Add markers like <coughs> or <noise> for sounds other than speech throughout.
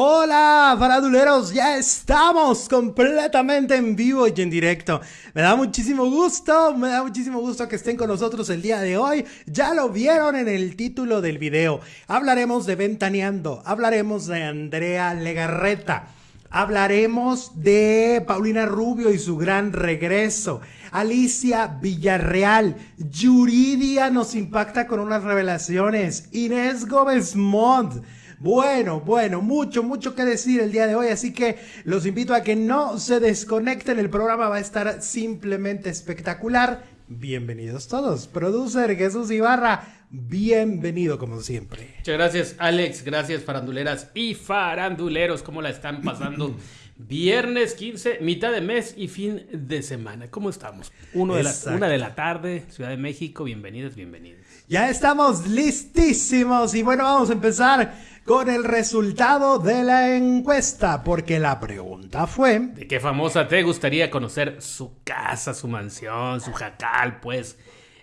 Hola, faraduleros, ya estamos completamente en vivo y en directo. Me da muchísimo gusto, me da muchísimo gusto que estén con nosotros el día de hoy. Ya lo vieron en el título del video. Hablaremos de Ventaneando, hablaremos de Andrea Legarreta. Hablaremos de Paulina Rubio y su gran regreso. Alicia Villarreal. Yuridia nos impacta con unas revelaciones. Inés Gómez Mont. Bueno, bueno, mucho, mucho que decir el día de hoy, así que los invito a que no se desconecten, el programa va a estar simplemente espectacular. Bienvenidos todos. Producer Jesús Ibarra, bienvenido como siempre. Muchas gracias Alex, gracias faranduleras y faranduleros, ¿cómo la están pasando? <laughs> Viernes 15, mitad de mes y fin de semana. ¿Cómo estamos? Uno de la, una de la tarde, Ciudad de México. Bienvenidos, bienvenidos. Ya estamos listísimos y bueno, vamos a empezar con el resultado de la encuesta, porque la pregunta fue... ¿De qué famosa te gustaría conocer su casa, su mansión, su jacal, pues?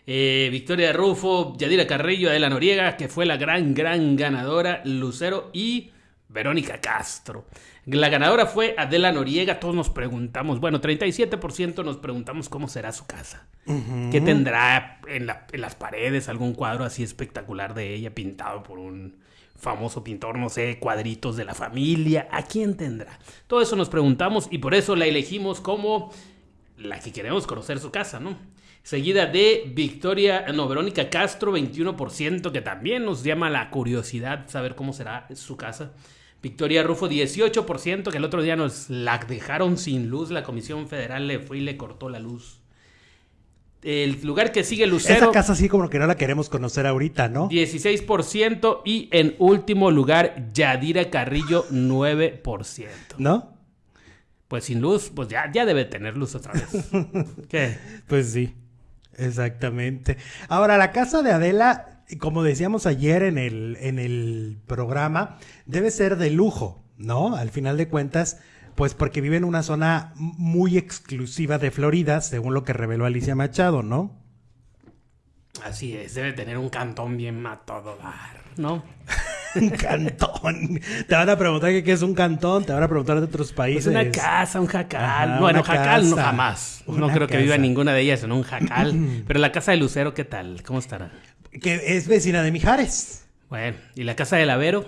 Eh, Victoria Rufo, Yadira Carrillo, Adela Noriega, que fue la gran, gran ganadora, Lucero y Verónica Castro. La ganadora fue Adela Noriega. Todos nos preguntamos, bueno, 37% nos preguntamos cómo será su casa. ¿Qué tendrá en, en, las paredes? ¿Algún cuadro así espectacular de ella pintado por un famoso pintor, no sé, cuadritos de la familia, ¿a quién tendrá? Todo eso nos preguntamos y por eso la elegimos como la que queremos conocer su casa, ¿no? Seguida de Victoria, no, Verónica Castro, 21%, que también nos llama la curiosidad saber cómo será su casa. Victoria Rufo, 18%, que el otro día nos la dejaron sin luz, la Comisión Federal le fue y le cortó la luz el lugar que sigue Lucero. Esa casa sí como que no la queremos conocer ahorita, ¿no? 16% y en último lugar Yadira Carrillo 9%. ¿No? Pues sin luz, pues ya, ya debe tener luz otra vez. <laughs> ¿Qué? Pues sí, exactamente. Ahora, la casa de Adela, como decíamos ayer en el, en el programa, debe ser de lujo, ¿no? Al final de cuentas pues porque vive en una zona muy exclusiva de Florida, según lo que reveló Alicia Machado, ¿no? Así es, debe tener un cantón bien dar, ¿no? <laughs> un cantón. Te van a preguntar qué es un cantón, te van a preguntar de otros países. Pues una casa, un jacal. bueno, jacal no jamás. no creo que viva ninguna de ellas en un jacal. <clears throat> Pero la casa de Lucero, ¿qué tal? ¿Cómo estará? Que es vecina de Mijares. Bueno, ¿y la casa de Lavero?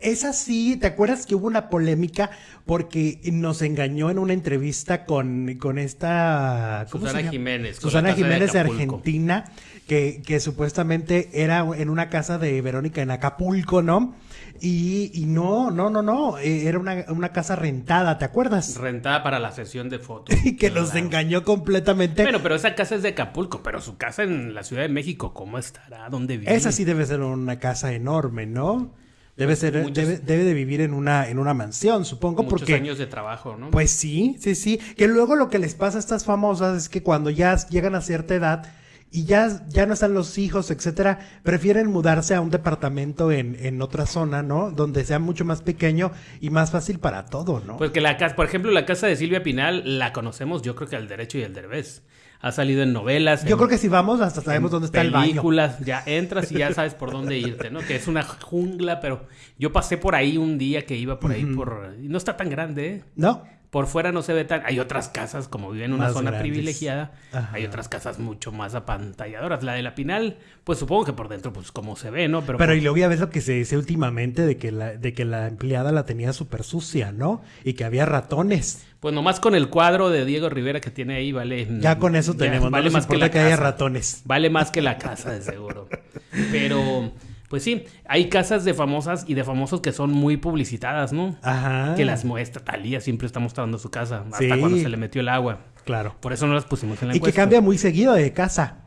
Es así, ¿te acuerdas que hubo una polémica porque nos engañó en una entrevista con, con esta... Susana Jiménez. Susana Jiménez de, Argentina, que, que, supuestamente era en una casa de Verónica en Acapulco, ¿no? Y, y no, no, no, no, eh, era una, una, casa rentada, ¿te acuerdas? Rentada para la sesión de fotos. <laughs> y que nos engañó completamente. Bueno, pero esa casa es de Acapulco, pero su casa en la Ciudad de México, ¿cómo estará? ¿Dónde vive? Esa sí debe ser una casa enorme, ¿no? Debe ser, debe, debe, de vivir en una, en una mansión, supongo, muchos porque. años de trabajo, ¿no? Pues sí, sí, sí. Que luego lo que les pasa a estas famosas es que cuando ya llegan a cierta edad y ya, ya no están los hijos, etcétera, prefieren mudarse a un departamento en, en otra zona, ¿no? Donde sea mucho más pequeño y más fácil para todo, ¿no? Pues que la casa, por ejemplo, la casa de Silvia Pinal la conocemos, yo creo que al derecho y al derbez ha salido en novelas. Yo creo que si vamos hasta sabemos dónde está el baño. Películas, ya entras y ya sabes por dónde irte, ¿no? Que es una jungla, pero yo pasé por ahí un día que iba por ahí por... Y no está tan grande, ¿eh? No. Por fuera no se ve tan... Hay otras casas, como viven en una zona privilegiada, hay otras casas mucho más apantalladoras. La de la Pinal, pues supongo que por dentro, pues como se ve, ¿no? Pero, Pero y luego ya ves lo que se dice últimamente de que la, de que la empleada la tenía súper sucia, ¿no? Y que había ratones. Pues nomás con el cuadro de Diego Rivera que tiene ahí, vale... Ya con eso tenemos, vale más que, la que haya ratones. Vale más que la casa, de seguro. <laughs> Pero... Pues sí, hay casas de famosas y de famosos que son muy publicitadas, ¿no? Ajá. Que las muestra. Talía siempre está mostrando su casa, hasta cuando se le metió el agua. Claro. Por eso no las pusimos en la Y encuesta. que cambia muy seguido de casa.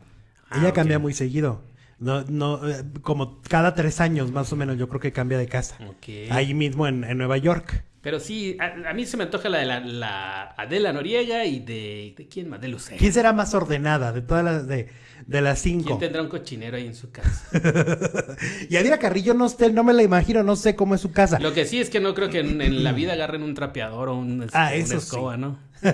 Ah, Ella cambia muy seguido. No, no, eh, como cada tres años más o menos yo creo que cambia de casa. Okay. Ahí mismo en, en, Nueva York. Pero sí, a, a, mí se me antoja la de la, la Adela Noriega y de, de quién más, de Lucero. ¿Quién será más ordenada de todas las de, de las cinco? ¿Quién tendrá un cochinero ahí en su casa? <laughs> y Adira Carrillo no, no me la imagino, no sé cómo es su casa. Lo que sí es que no creo que en, en la vida agarren un trapeador o un, ah, una escoba, sí. ¿no? <laughs>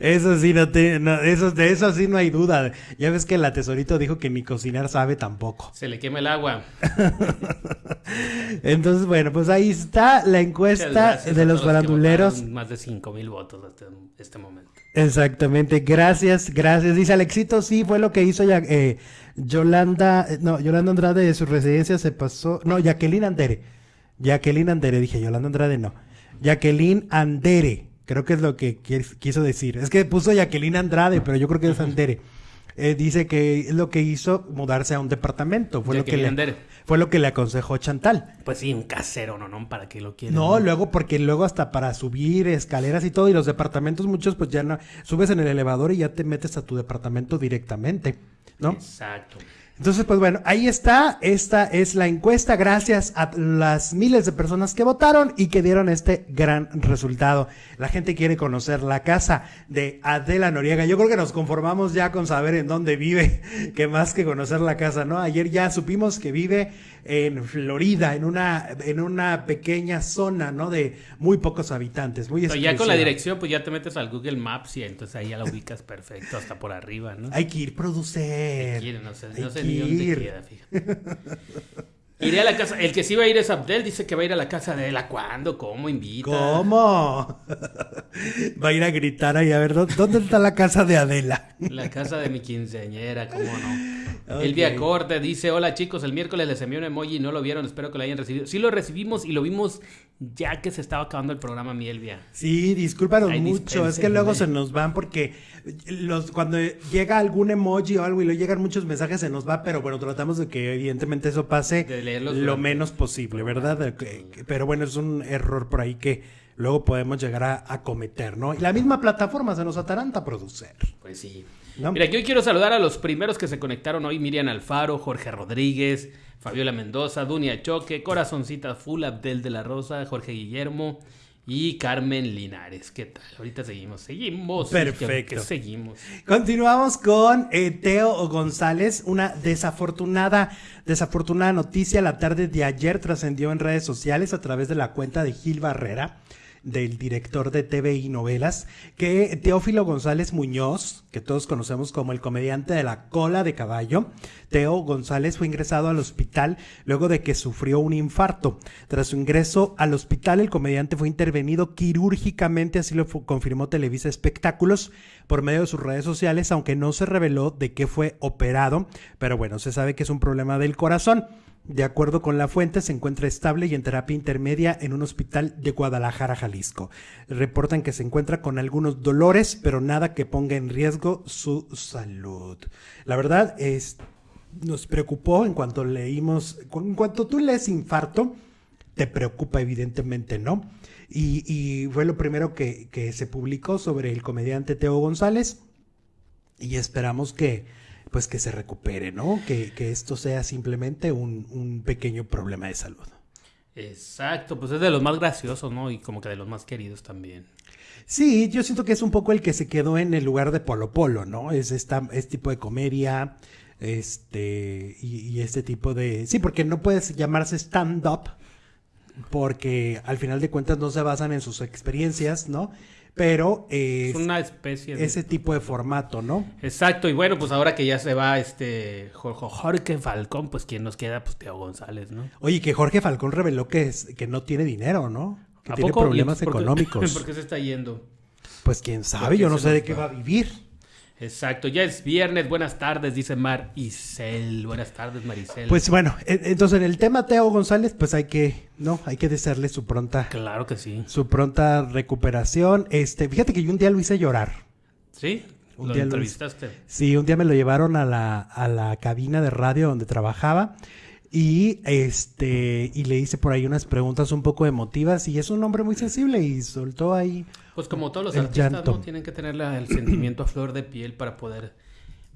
Eso sí, no te, no, eso, de eso sí no hay duda. Ya ves que el tesorito dijo que ni cocinar sabe tampoco. Se le quema el agua. <laughs> Entonces, bueno, pues ahí está la encuesta de los faranduleros. Más de 5 mil votos hasta este momento. Exactamente, gracias, gracias. Dice Alexito, sí, fue lo que hizo ya, eh, Yolanda, eh, no, Yolanda Andrade de su residencia se pasó, no, Jacqueline Andere. Jacqueline Andere, dije Yolanda Andrade, no. Jacqueline Andere, creo que es lo que quiso decir. Es que puso Jacqueline Andrade, pero yo creo que es Andere. Eh, dice que es lo que hizo mudarse a un departamento. Fue lo que le, fue lo que le aconsejó Chantal. Pues sí, un casero, ¿no? ¿no? ¿Para qué lo quiere? No, luego, porque luego hasta para subir escaleras y todo, y los departamentos muchos, pues ya no, subes en el elevador y ya te metes a tu departamento directamente, ¿no? Exacto. Entonces, pues bueno, ahí está. Esta es la encuesta. Gracias a las miles de personas que votaron y que dieron este gran resultado. La gente quiere conocer la casa de Adela Noriega. Yo creo que nos conformamos ya con saber en dónde vive, <laughs> que más que conocer la casa, ¿no? Ayer ya supimos que vive en Florida, en una, en una pequeña zona, ¿no? De muy pocos habitantes, muy Pero ya con la dirección, pues ya te metes al Google Maps y entonces ahí ya la ubicas perfecto, hasta por arriba, ¿no? Hay que ir producer. Hay no sé, no sé ni dónde queda, fíjate. <laughs> Iré a la casa. El que sí va a ir es Abdel. Dice que va a ir a la casa de él. cuándo? ¿Cómo invita? ¿Cómo? <laughs> va a ir a gritar ahí a ver dónde está la casa de Adela. La casa de mi quinceañera, ¿cómo no? El Elvia Corte dice: Hola chicos, el miércoles les envié un emoji y no lo vieron. Espero que lo hayan recibido. Sí lo recibimos y lo vimos ya que se estaba acabando el programa, mi Elvia. Sí, discúlpanos mucho. Es que luego se nos van porque los cuando llega algún emoji o algo y le llegan muchos mensajes se nos va, pero bueno, tratamos de que evidentemente eso pase lo menos posible, ¿verdad? Pero bueno, es un error por ahí que luego podemos llegar a, cometer, ¿no? Y la misma plataforma se nos ataranta a producir. Pues sí. Mira, yo quiero saludar a los primeros que se conectaron hoy, Miriam Alfaro, Jorge Rodríguez, Fabiola Mendoza, Dunia Choque, Corazoncita Full, Abdel de la Rosa, Jorge Guillermo, y Carmen Linares. ¿Qué tal? Ahorita seguimos, seguimos. Perfecto. seguimos. Continuamos con eh, Teo González. Una desafortunada, desafortunada noticia la tarde de ayer trascendió en redes sociales a través de la cuenta de Gil Barrera del director de TV y novelas, que Teófilo González Muñoz, que todos conocemos como el comediante de la cola de caballo, Teo González fue ingresado al hospital luego de que sufrió un infarto. Tras su ingreso al hospital, el comediante fue intervenido quirúrgicamente, así lo confirmó Televisa Espectáculos por medio de sus redes sociales, aunque no se reveló de qué fue operado, pero bueno, se sabe que es un problema del corazón. De acuerdo con la fuente, se encuentra estable y en terapia intermedia en un hospital de Guadalajara, Jalisco. Reportan que se encuentra con algunos dolores, pero nada que ponga en riesgo su salud. La verdad es, nos preocupó en cuanto leímos, en cuanto tú lees infarto, te preocupa evidentemente, ¿no? Y, fue lo primero que, que se publicó sobre el comediante Teo González y esperamos que pues que se recupere, ¿no? Que, esto sea simplemente un, pequeño problema de salud. Exacto, pues es de los más graciosos, ¿no? Y como que de los más queridos también. Sí, yo siento que es un poco el que se quedó en el lugar de Polo Polo, ¿no? Es esta, este tipo de comedia, este, y, y, este tipo de... Sí, porque no puedes llamarse stand-up, porque al final de cuentas no se basan en sus experiencias, ¿no? Pero es una especie de ese tipo de formato, ¿no? Exacto, y bueno, pues ahora que ya se va este Jorge Falcón, pues quién nos queda, pues Teo González, ¿no? Oye, que Jorge Falcón reveló que es, que no tiene dinero, ¿no? Que tiene problemas económicos. ¿Por qué <laughs> se está yendo? Pues quién sabe, yo no sé de qué va a vivir. Exacto, ya es viernes, buenas tardes, dice Maricel. Buenas tardes, Maricel. Pues bueno, entonces en el tema Teo González, pues hay que, ¿no? Hay que desearle su pronta. Claro que sí. Su pronta recuperación. Este, fíjate que yo un día lo hice llorar. ¿Sí? Un ¿Lo día entrevistaste? sí, un día me lo llevaron a la, a la cabina de radio donde trabajaba. Y este, y le hice por ahí unas preguntas un poco emotivas. Y es un hombre muy sensible y soltó ahí pues como todos los artistas, ¿no? Tienen que tener el sentimiento a flor de piel para poder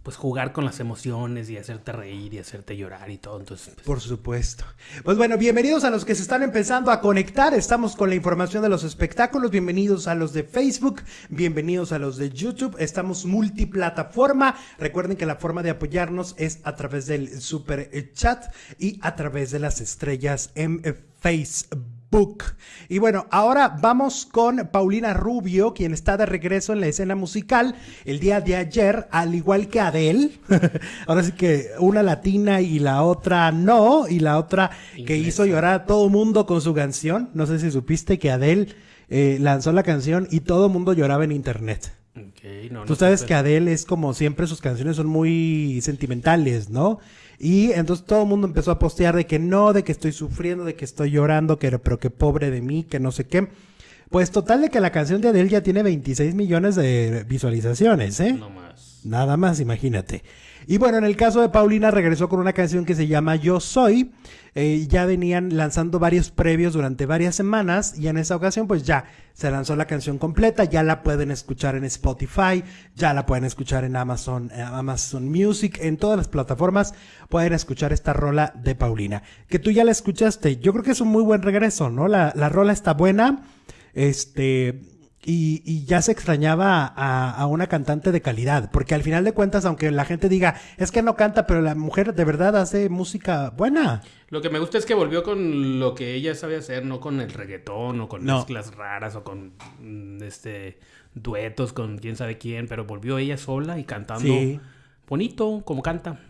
pues jugar con las emociones y hacerte reír y hacerte llorar y todo. Entonces, pues, Por supuesto. Pues bueno, bienvenidos a los que se están empezando a conectar. Estamos con la información de los espectáculos. Bienvenidos a los de Facebook, bienvenidos a los de YouTube. Estamos multiplataforma. Recuerden que la forma de apoyarnos es a través del super chat y a través de las estrellas en Facebook. Book. Y bueno, ahora vamos con Paulina Rubio, quien está de regreso en la escena musical el día de ayer, al igual que Adele. <laughs> ahora sí que una latina y la otra no, y la otra que hizo llorar a todo mundo con su canción. No sé si supiste que Adele eh, lanzó la canción y todo mundo lloraba en internet. Tú sabes que Adele es como siempre, sus canciones son muy sentimentales, ¿no? Y entonces todo el mundo empezó a postear de que no, de que estoy sufriendo, de que estoy llorando, que, pero que pobre de mí, que no sé qué. Pues total de que la canción de Adele ya tiene 26 millones de visualizaciones, ¿eh? No más. Nada más, imagínate. Y bueno, en el caso de Paulina regresó con una canción que se llama Yo Soy. Eh, ya venían lanzando varios previos durante varias semanas y en esa ocasión pues ya se lanzó la canción completa, ya la pueden escuchar en Spotify, ya la pueden escuchar en Amazon, eh, Amazon Music, en todas las plataformas pueden escuchar esta rola de Paulina. Que tú ya la escuchaste, yo creo que es un muy buen regreso, ¿no? La, la rola está buena, este y, ya se extrañaba a, una cantante de calidad, porque al final de cuentas, aunque la gente diga, es que no canta, pero la mujer de verdad hace música buena. Lo que me gusta es que volvió con lo que ella sabe hacer, no con el reggaetón o con mezclas raras o con mm, este duetos con quién sabe quién, pero volvió ella sola y cantando bonito como canta.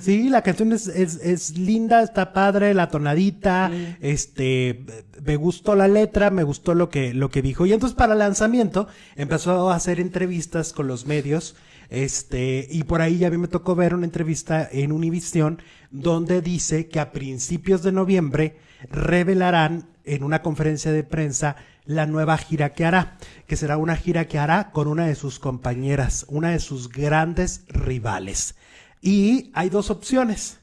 Sí, la canción es, es, linda, está padre, la tonadita, este, me gustó la letra, me gustó lo que, lo que dijo. Y entonces para el lanzamiento empezó a hacer entrevistas con los medios, este, y por ahí ya a mí me tocó ver una entrevista en Univision donde dice que a principios de noviembre revelarán en una conferencia de prensa la nueva gira que hará, que será una gira que hará con una de sus compañeras, una de sus grandes rivales. Y hay dos opciones.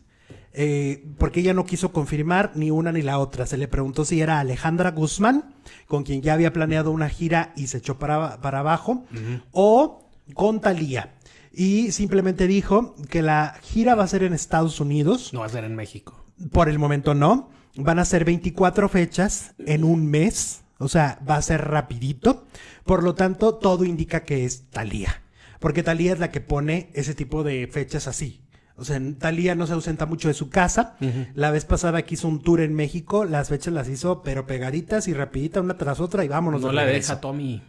Eh, porque ella no quiso confirmar ni una ni la otra. Se le preguntó si era Alejandra Guzmán, con quien ya había planeado una gira y se echó para, para abajo, o con Talía. Y simplemente dijo que la gira va a ser en Estados Unidos. No va a ser en México. Por el momento no. Van a ser 24 fechas en un mes. O sea, va a ser rapidito. Por lo tanto, todo indica que es Talía. Porque Talía es la que pone ese tipo de fechas así. O sea, Talía no se ausenta mucho de su casa. La vez pasada que hizo un tour en México, las fechas las hizo pero pegaditas y rapidita una tras otra y vámonos. No la deja Tommy.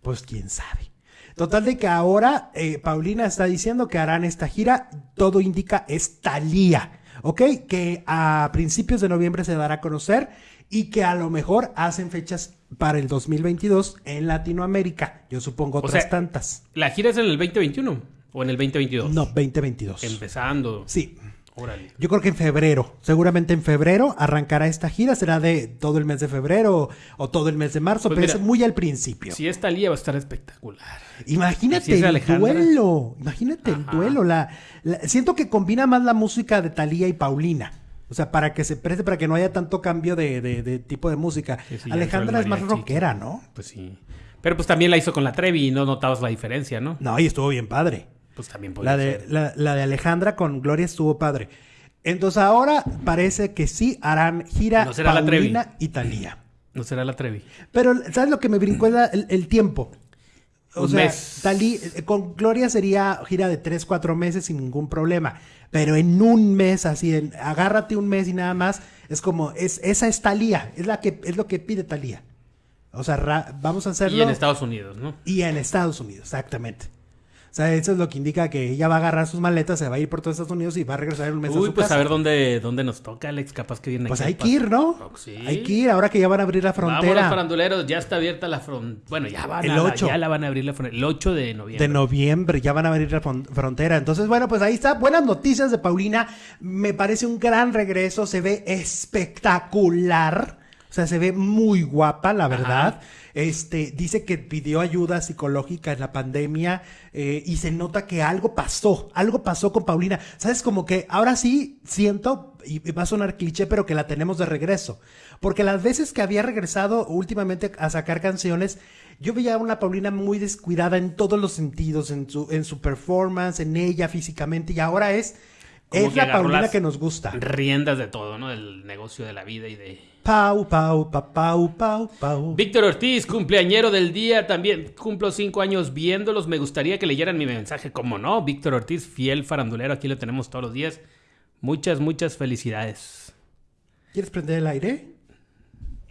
Pues quién sabe. Total de que ahora eh, Paulina está diciendo que harán esta gira. Todo indica es Talía. ¿Ok? Que a principios de noviembre se dará a conocer y que a lo mejor hacen fechas para el 2022 en Latinoamérica. Yo supongo otras tantas. ¿La gira es en el 2021 o en el 2022? No, 2022. Empezando. Sí. Órale. Yo creo que en febrero, seguramente en febrero arrancará esta gira, será de todo el mes de febrero o, todo el mes de marzo, pues pero es muy al principio. Si esta lía va a estar espectacular. Imagínate el duelo, imagínate el duelo. La, siento que combina más la música de Talía y Paulina. O sea, para que se preste, para que no haya tanto cambio de, tipo de música. Alejandra es más rockera, ¿no? Pues sí. Pero pues también la hizo con la Trevi y no notabas la diferencia, ¿no? No, y estuvo bien padre. Pues también la de, La, de Alejandra con Gloria estuvo padre. Entonces ahora parece que sí harán gira no será Paulina la Trevi. No será la Trevi. Pero, ¿sabes lo que me brincó? El, el tiempo. O sea, eh, con Gloria sería gira de 3, 4 meses sin ningún problema. Pero en un mes, así, en, agárrate un mes y nada más, es como, es, esa es Talía, es, la que, es lo que pide Talía. O sea, vamos a hacerlo. Y en Estados Unidos, ¿no? Y en Estados Unidos, exactamente. O sea, eso es lo que indica que ella va a agarrar sus maletas, se va a ir por todos Estados Unidos y va a regresar un mes Uy, a su pues a ver dónde, dónde nos toca, Alex. Capaz que viene Pues hay que ir, ¿no? sí. Hay que ir ahora que ya van a abrir la frontera. Vamos, faranduleros. Ya está abierta la frontera. Bueno, ya van el 8. ya la van a abrir la frontera. El 8 de noviembre. De noviembre, ya van a abrir la frontera. Entonces, bueno, pues ahí está. Buenas noticias de Paulina. Me parece un gran regreso. Se ve espectacular. O sea, se ve muy guapa, la verdad. Este, dice que pidió ayuda psicológica en la pandemia eh, y se nota que algo pasó, algo pasó con Paulina. Sabes, como que ahora sí siento, y va a sonar cliché, pero que la tenemos de regreso. Porque las veces que había regresado últimamente a sacar canciones, yo veía a una Paulina muy descuidada en todos los sentidos, en su, en su performance, en ella físicamente, y ahora es, es la Paulina que nos gusta. Riendas de todo, ¿no? Del negocio de la vida y de Pau, pau, pau, pau, pau, pau. Víctor Ortiz, cumpleañero del día, también cumplo cinco años viéndolos. Me gustaría que leyeran mi mensaje, como no. Víctor Ortiz, fiel farandulero, aquí lo tenemos todos los días. Muchas, muchas felicidades. ¿Quieres prender el aire?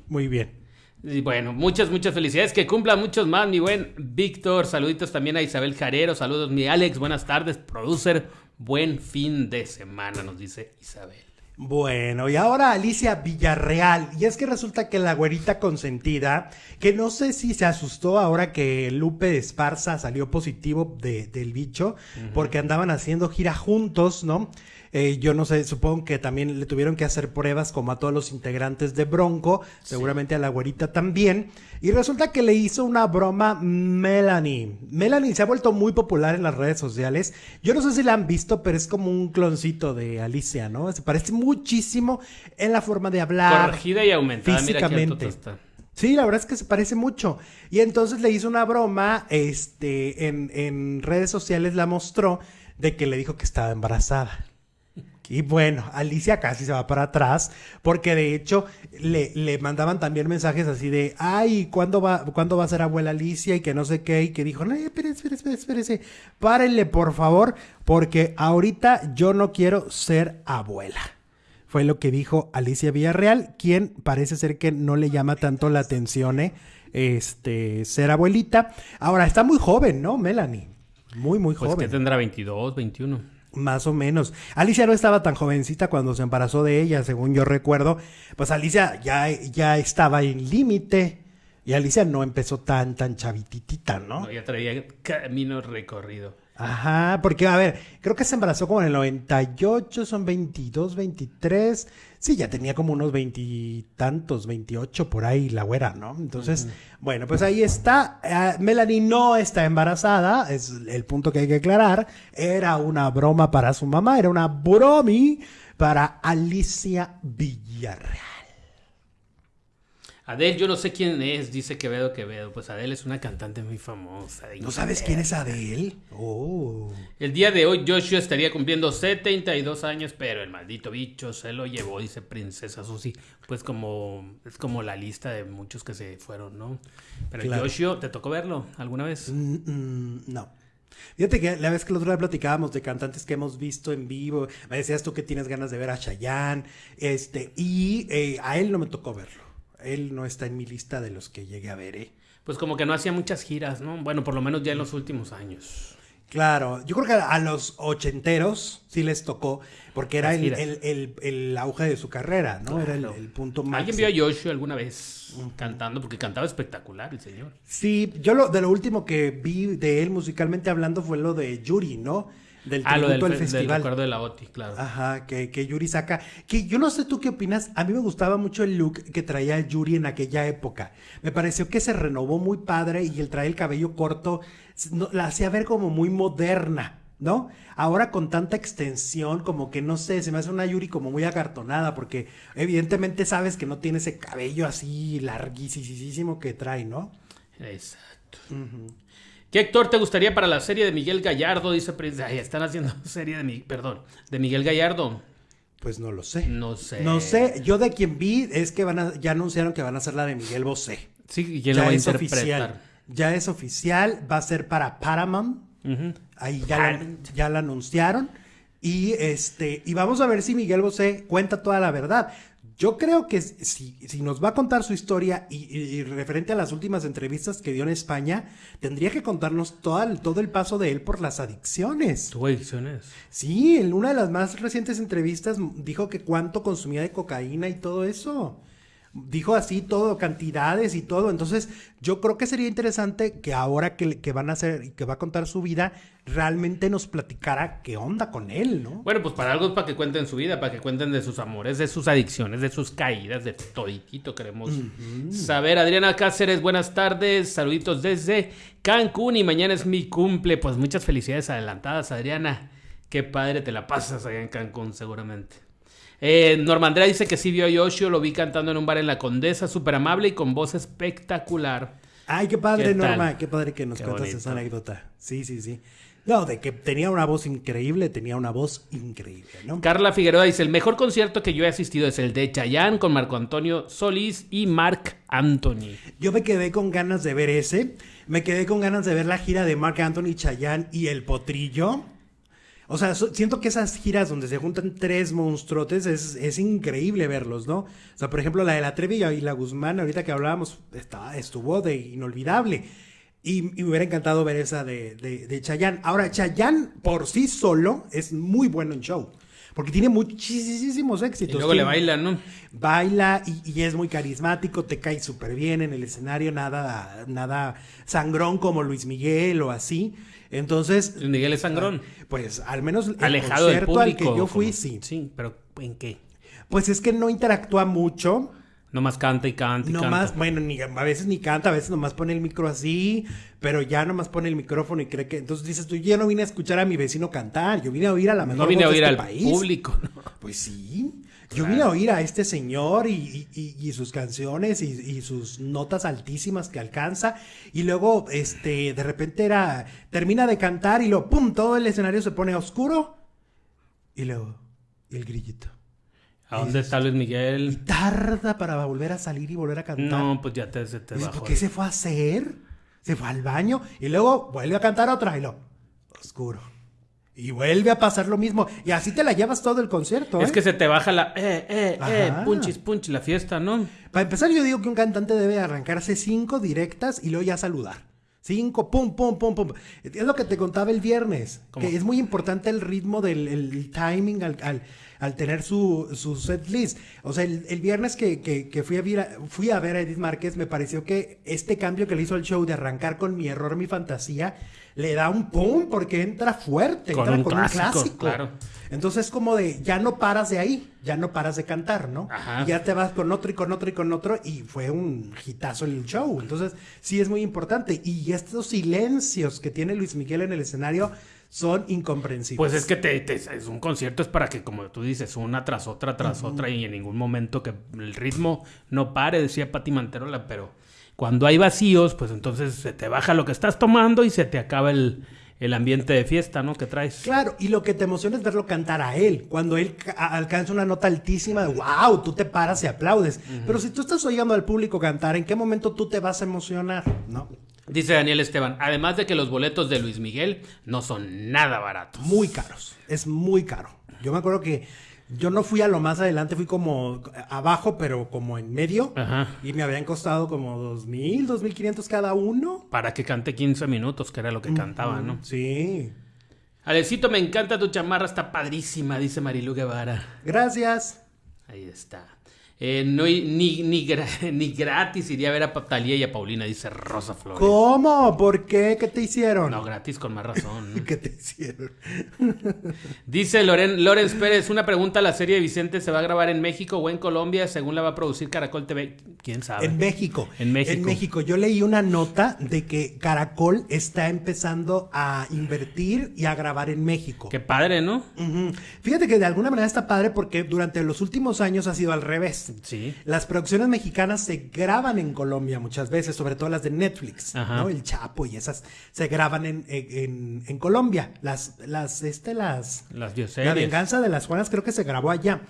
Muy bien. Y bueno, muchas, muchas felicidades. Que cumpla muchos más, mi buen Víctor. Saluditos también a Isabel Jarero. Saludos, mi Alex. Buenas tardes, producer. Buen fin de semana, nos dice Isabel. Bueno, y ahora Alicia Villarreal. Y es que resulta que la güerita consentida, que no sé si se asustó ahora que Lupe de Esparza salió positivo de, del bicho, porque andaban haciendo gira juntos, ¿no? Eh, yo no sé, supongo que también le tuvieron que hacer pruebas como a todos los integrantes de Bronco, seguramente a la güerita también. Y resulta que le hizo una broma Melanie. Melanie se ha vuelto muy popular en las redes sociales. Yo no sé si la han visto, pero es como un cloncito de Alicia, ¿no? Se parece muchísimo en la forma de hablar. Corregida y aumentada. Físicamente. Sí, la verdad es que se parece mucho. Y entonces le hizo una broma, este, en, en redes sociales la mostró de que le dijo que estaba embarazada. Y bueno, Alicia casi se va para atrás, porque de hecho le, le mandaban también mensajes así de, ay, ¿cuándo va, ¿cuándo va a ser abuela Alicia? Y que no sé qué, y que dijo, no, espérese, espérese, espérese, párenle por favor, porque ahorita yo no quiero ser abuela. Fue lo que dijo Alicia Villarreal, quien parece ser que no le llama tanto la atención, ¿eh? este, ser abuelita. Ahora, está muy joven, ¿no, Melanie? Muy, muy joven. Pues que tendrá 22, 21. Más o menos. Alicia no estaba tan jovencita cuando se embarazó de ella, según yo recuerdo. Pues Alicia ya, ya estaba en límite. Y Alicia no empezó tan, tan chavititita, ¿no? ¿no? Ya traía camino recorrido. Ajá, porque a ver, creo que se embarazó como en el 98, son 22, 23. Sí, ya tenía como unos veintitantos, 28 por ahí la güera, ¿no? Entonces, bueno, pues ahí está. Uh, Melanie no está embarazada, es el punto que hay que aclarar. Era una broma para su mamá, era una bromi para Alicia Villarreal. Adele, yo no sé quién es, dice Quevedo Quevedo. Pues Adele es una cantante muy famosa. ¿No sabes quién es Adele? Oh. El día de hoy Joshua estaría cumpliendo 72 años, pero el maldito bicho se lo llevó, dice Princesa Susi. Pues como es como la lista de muchos que se fueron, ¿no? Pero claro. Joshua, ¿te tocó verlo alguna vez? Mm, mm, no. Fíjate que la vez que el otro día platicábamos de cantantes que hemos visto en vivo, me decías tú que tienes ganas de ver a Chayanne, este, y eh, a él no me tocó verlo él no está en mi lista de los que llegué a ver, ¿eh? Pues como que no hacía muchas giras, ¿no? Bueno, por lo menos ya en los últimos años. Claro, yo creo que a los ochenteros sí les tocó, porque era el, el, el, el, auge de su carrera, ¿no? Claro. Era el, punto más. ¿Alguien vio a Joshua alguna vez cantando? Porque cantaba espectacular el señor. Sí, yo lo, de lo último que vi de él musicalmente hablando fue lo de Yuri, ¿no? Del ah, lo del, al festival. Del recuerdo de la OTI, claro. Ajá, que, que, Yuri saca. Que yo no sé tú qué opinas. A mí me gustaba mucho el look que traía Yuri en aquella época. Me pareció que se renovó muy padre y el traer el cabello corto no, la hacía ver como muy moderna. ¿No? Ahora con tanta extensión, como que no sé, se me hace una Yuri como muy acartonada, porque evidentemente sabes que no tiene ese cabello así larguísimo que trae, ¿no? Exacto. Uh -huh. ¿Qué actor te gustaría para la serie de Miguel Gallardo? Dice Prince. Ay, están haciendo <laughs> serie de mi, perdón, de Miguel Gallardo. Pues no lo sé. No sé. No sé. Yo de quien vi es que van a, ya anunciaron que van a hacer la de Miguel Bosé. Sí, y quién lo va a interpretar. Oficial. Ya es oficial. Va a ser para Paramount. Uh -huh. Ahí ya la, ya la anunciaron. Y este, y vamos a ver si Miguel Bosé cuenta toda la verdad. Yo creo que si, si, nos va a contar su historia y, y, y, referente a las últimas entrevistas que dio en España, tendría que contarnos todo el, todo el paso de él por las adicciones. ¿Tuvo adicciones? Sí, en una de las más recientes entrevistas dijo que cuánto consumía de cocaína y todo eso. Dijo así todo, cantidades y todo. Entonces, yo creo que sería interesante que ahora que, que van a hacer y que va a contar su vida, realmente nos platicara qué onda con él, ¿no? Bueno, pues para algo es para que cuenten su vida, para que cuenten de sus amores, de sus adicciones, de sus caídas, de toditito queremos uh -huh. saber. Adriana Cáceres, buenas tardes, saluditos desde Cancún y mañana es mi cumple. Pues muchas felicidades adelantadas, Adriana. Qué padre te la pasas allá en Cancún, seguramente. Eh, Norma Andrea dice que sí vio a Yoshio, lo vi cantando en un bar en la Condesa, súper amable y con voz espectacular. Ay, qué padre, ¿Qué Norma, qué padre que nos qué cuentas bonito. esa anécdota. Sí, sí, sí. No, de que tenía una voz increíble, tenía una voz increíble, ¿no? Carla Figueroa dice, el mejor concierto que yo he asistido es el de Chayanne con Marco Antonio Solís y Marc Anthony. Yo me quedé con ganas de ver ese, me quedé con ganas de ver la gira de Marc Anthony, Chayanne y El Potrillo. O sea, siento que esas giras donde se juntan tres monstruotes es, es increíble verlos, ¿no? O sea, por ejemplo, la de la Trevi y la Guzmán, ahorita que hablábamos, estuvo de inolvidable. Y, me hubiera encantado ver esa de, de, de Chayanne. Ahora, Chayanne por sí solo es muy bueno en show. Porque tiene muchísimos Y éxitos. luego le bailan, ¿no? baila y, y es muy carismático, te cae súper bien en el escenario, nada, nada sangrón como Luis Miguel o así. Entonces, Luis Miguel es sangrón. pues al menos el Alejado del concierto al público. que yo fui, como- sí. Sí, pero ¿en qué? Pues es que no interactúa mucho. Nomás canta y canta y Nomás, canta. bueno, ni, a veces ni canta, a veces nomás pone el micro así, pero ya nomás pone el micrófono y cree que. Entonces dices tú, yo no vine a escuchar a mi vecino cantar, yo vine a oír a la mejor No vine a oír este al país. público, ¿no? Pues sí. Yo vine a oír a este señor y, y- sus canciones y, y sus notas altísimas que alcanza. Y luego, este, de repente era, termina de cantar y luego, ¡pum! Todo el escenario se pone oscuro. Y luego, el grillito. ¿A dónde está Luis Y Miguel? tarda para volver a salir y volver a cantar. No, pues ya te, se te bajó. ¿Por qué se fue a hacer? Se fue al baño y luego vuelve a cantar otra y lo oscuro. Y vuelve a pasar lo mismo. Y así te la llevas todo el concierto. Es ¿eh? que se te baja la eh, eh, eh, punchis, punchis, la fiesta, ¿no? Para empezar, yo digo que un cantante debe arrancarse cinco directas y luego ya saludar. Cinco, pum, pum, pum, pum. Es lo que te contaba el viernes. ¿Cómo? Que es muy importante el ritmo del el timing al, al- al tener su, su set list. O sea, el, el viernes que, que- que fui, a ver a, fui a ver a Edith Márquez, me pareció que este cambio que le hizo al show de arrancar con mi error, mi fantasía, le da un pum porque entra fuerte, Con entra un con clásico, un clásico. claro. Entonces, como de ya no paras de ahí, ya no paras de cantar, ¿no? Ajá. Ya te vas con otro y con otro y con otro y fue un hitazo el show. Entonces, sí es muy importante. Y estos silencios que tiene Luis Miguel en el escenario son incomprensibles. Pues es que te, te- es un concierto, es para que, como tú dices, una tras otra, tras otra, y en ningún momento que el ritmo no pare, decía Pati Manterola, pero cuando hay vacíos, pues entonces se te baja lo que estás tomando y se te acaba el, el ambiente de fiesta, ¿no? Que traes. Claro, y lo que te emociona es verlo cantar a él. Cuando él ca- alcanza una nota altísima, wow, tú te paras y aplaudes. Pero si tú estás oyendo al público cantar, ¿en qué momento tú te vas a emocionar? ¿No? Dice Daniel Esteban, además de que los boletos de Luis Miguel no son nada baratos. muy caros. Es muy caro. Yo me acuerdo que yo no fui a lo más adelante, fui como abajo, pero como en medio. Ajá. Y me habían costado como dos mil, dos mil quinientos cada uno. Para que cante 15 minutos, que era lo que cantaba, ¿no? Sí. Alecito, me encanta tu chamarra, está padrísima, dice Marilu Guevara. Gracias. Ahí está. Eh, no, ni, ni, <laughs> ni gratis iría a ver a Talía y a Paulina, dice Rosa Flores. ¿Cómo? ¿Por qué? ¿Qué te hicieron? No, gratis con más razón. ¿no? <laughs> ¿Qué te hicieron? <laughs> Dice Loren, Lorenz Pérez, una pregunta, ¿la serie de Vicente se va a grabar en México o en Colombia según la va a producir Caracol TV? ¿Quién sabe? En México. En México. En México. Yo leí una nota de que Caracol está empezando a invertir y a grabar en México. Qué padre, ¿no? Fíjate que de alguna manera está padre porque durante los últimos años ha sido al revés. Sí. Las producciones mexicanas se graban en Colombia muchas veces, sobre todo las de Netflix, Ajá. ¿no? El Chapo y esas se graban en, en- en Colombia. Las, las, este, las... Las La venganza de las Juanas creo que se grabó allá.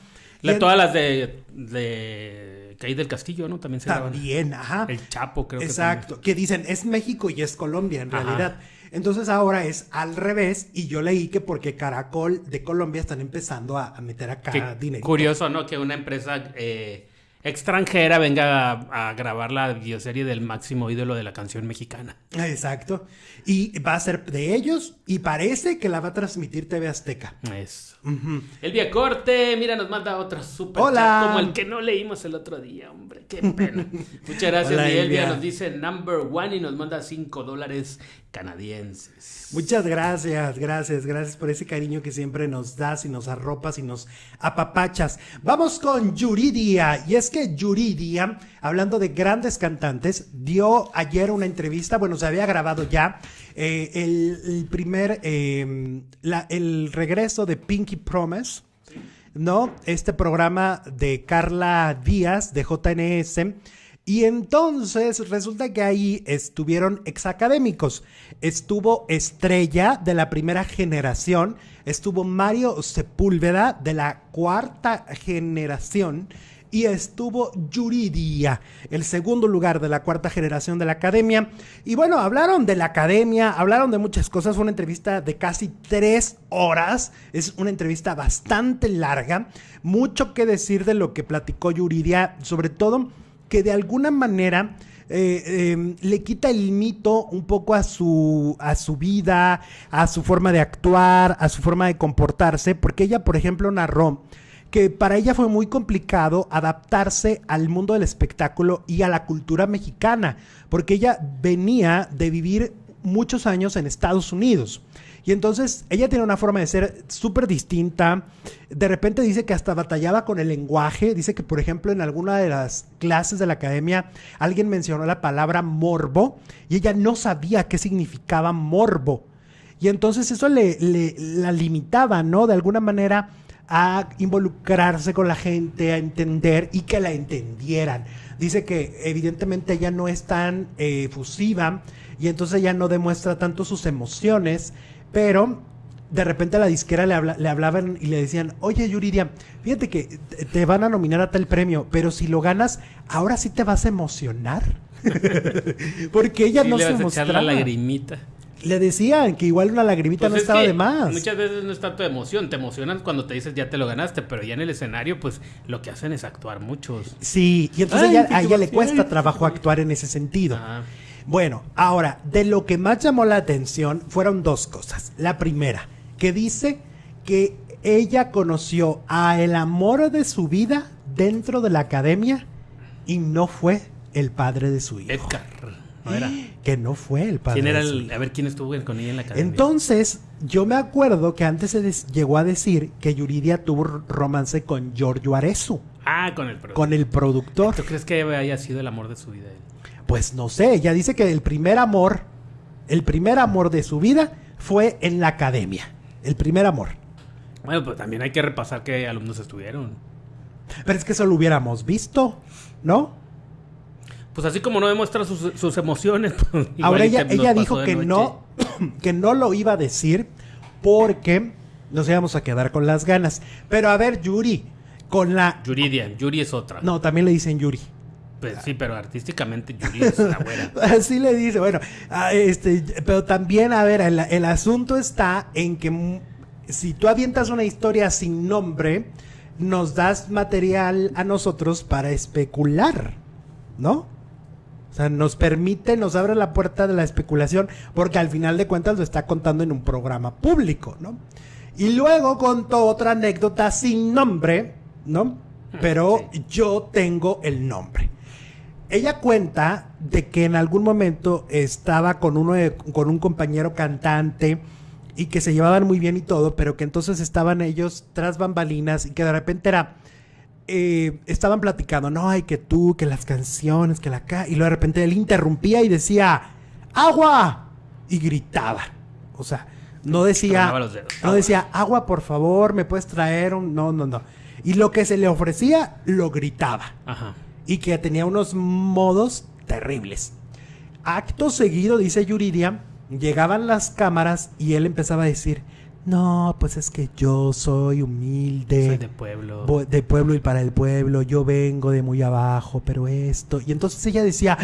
La- todas las de, de Caí del Castillo, ¿no? También se graban. También, ajá. El Chapo, creo que Exacto, que dicen es México y es Colombia en Ajá. realidad. Entonces ahora es al revés y yo leí que porque Caracol de Colombia están empezando a, a meter acá dinero. curioso, ¿no? Que una empresa eh, extranjera venga a, a grabar la bioserie del máximo ídolo de la canción mexicana. Exacto. Y va a ser de ellos y parece que la va a transmitir TV Azteca. Eso. Ujú. Elvia Corte, mira, nos manda otro super Hola. chat como el que no leímos el otro día, hombre. Qué pena. <laughs> Muchas gracias, Hola, Elvia. Nos dice number one y nos manda 5 dólares canadienses. Muchas gracias, gracias, gracias por ese cariño que siempre nos das y nos arropas y nos apapachas. Vamos con Yuridia. Y es que Yuridia, hablando de grandes cantantes, dio ayer una entrevista, bueno, se había grabado ya eh, el, primer, la- el regreso de Pinky Promise. ¿no? Este programa de Carla Díaz de JNS. Y entonces resulta que ahí estuvieron exacadémicos. Estuvo Estrella de la primera generación, estuvo Mario Sepúlveda de la cuarta generación y estuvo Yuridia, el segundo lugar de la cuarta generación de la academia. Y bueno, hablaron de la academia, hablaron de muchas cosas. Fue una entrevista de casi tres horas. Es una entrevista bastante larga. Mucho que decir de lo que platicó Yuridia, sobre todo que de alguna manera. Eh, em, le quita el mito un poco a su, a su vida, a su forma de actuar, a su forma de comportarse, porque ella, por ejemplo, narró que para ella fue muy complicado adaptarse al mundo del espectáculo y a la cultura mexicana, porque ella venía de vivir muchos años en Estados Unidos. Y entonces ella tiene una forma de ser súper distinta. De repente dice que hasta batallaba con el lenguaje. Dice que, por ejemplo, en alguna de las clases de la academia alguien mencionó la palabra morbo y ella no sabía qué significaba morbo. Y entonces eso le, la limitaba, ¿no? De alguna manera a involucrarse con la gente, a entender y que la entendieran. Dice que evidentemente ella no es tan eh, efusiva y entonces ella no demuestra tanto sus emociones, pero de repente a la disquera le, le, hablaban y le decían, oye Yuridia, fíjate que te van a nominar a tal premio, pero si lo ganas, ahora sí te vas a emocionar. <laughs> Porque ella no se mostraba. la lagrimita le decían que igual una lagrimita pues no estaba de más. Muchas veces no es tanto de emoción, te emocionan cuando te dices ya te lo ganaste, pero ya en el escenario, pues lo que hacen es actuar muchos. Sí, y entonces a ella le cuesta trabajo actuar en ese sentido. Bueno, ahora, de lo que más llamó la atención fueron dos cosas. La primera, que dice que ella conoció a el amor de su vida dentro de la academia y no fue el padre de su hijo. Edgar. Que no fue el padre. ¿Quién era el, a ver quién estuvo con ella en la academia? Entonces, yo me acuerdo que antes se llegó a decir que Yuridia tuvo romance con Giorgio Arezu. Ah, con el productor. Con el productor. ¿Tú crees que haya sido el amor de su vida? Pues no sé, ella dice que el primer amor, el primer amor de su vida fue en la academia. El primer amor. Bueno, pues también hay que repasar qué alumnos estuvieron. Pero es que eso lo hubiéramos visto, ¿no? pues así como no demuestra sus, emociones. <laughs> Pues, Ahora ella, ella dijo que no, <clears throat> que no lo iba a decir porque nos íbamos a quedar con las ganas. Pero a ver, Yuri, con la... Yuridia, Yuri es otra. No, también le dicen Yuri. Pues sí, pero artísticamente Yuri es la güera. <laughs> Así le dice, bueno, ah, este, pero también, a ver, el, el asunto está en que si tú avientas una historia sin nombre, nos das material a nosotros para especular, ¿no? O sea, nos permite, nos abre la puerta de la especulación, porque al final de cuentas lo está contando en un programa público, ¿no? Y luego contó otra anécdota sin nombre, ¿no? Pero yo tengo el nombre. Ella cuenta de que en algún momento estaba con uno con un compañero cantante y que se llevaban muy bien y todo, pero que entonces estaban ellos tras bambalinas y que de repente era eh, estaban platicando, no, hay que tú, que las canciones, que la y luego de repente él interrumpía y decía, agua, y gritaba. O sea, no decía, no decía, agua, por favor, me puedes traer un, no, no, no. Y lo que se le ofrecía, lo gritaba. Ajá. Y que tenía unos modos terribles. Acto seguido, dice Yuridia, llegaban las cámaras y él empezaba a decir, no, pues es que yo soy humilde. Soy de pueblo. De pueblo y para el pueblo. Yo vengo de muy abajo, pero esto. Y entonces ella decía,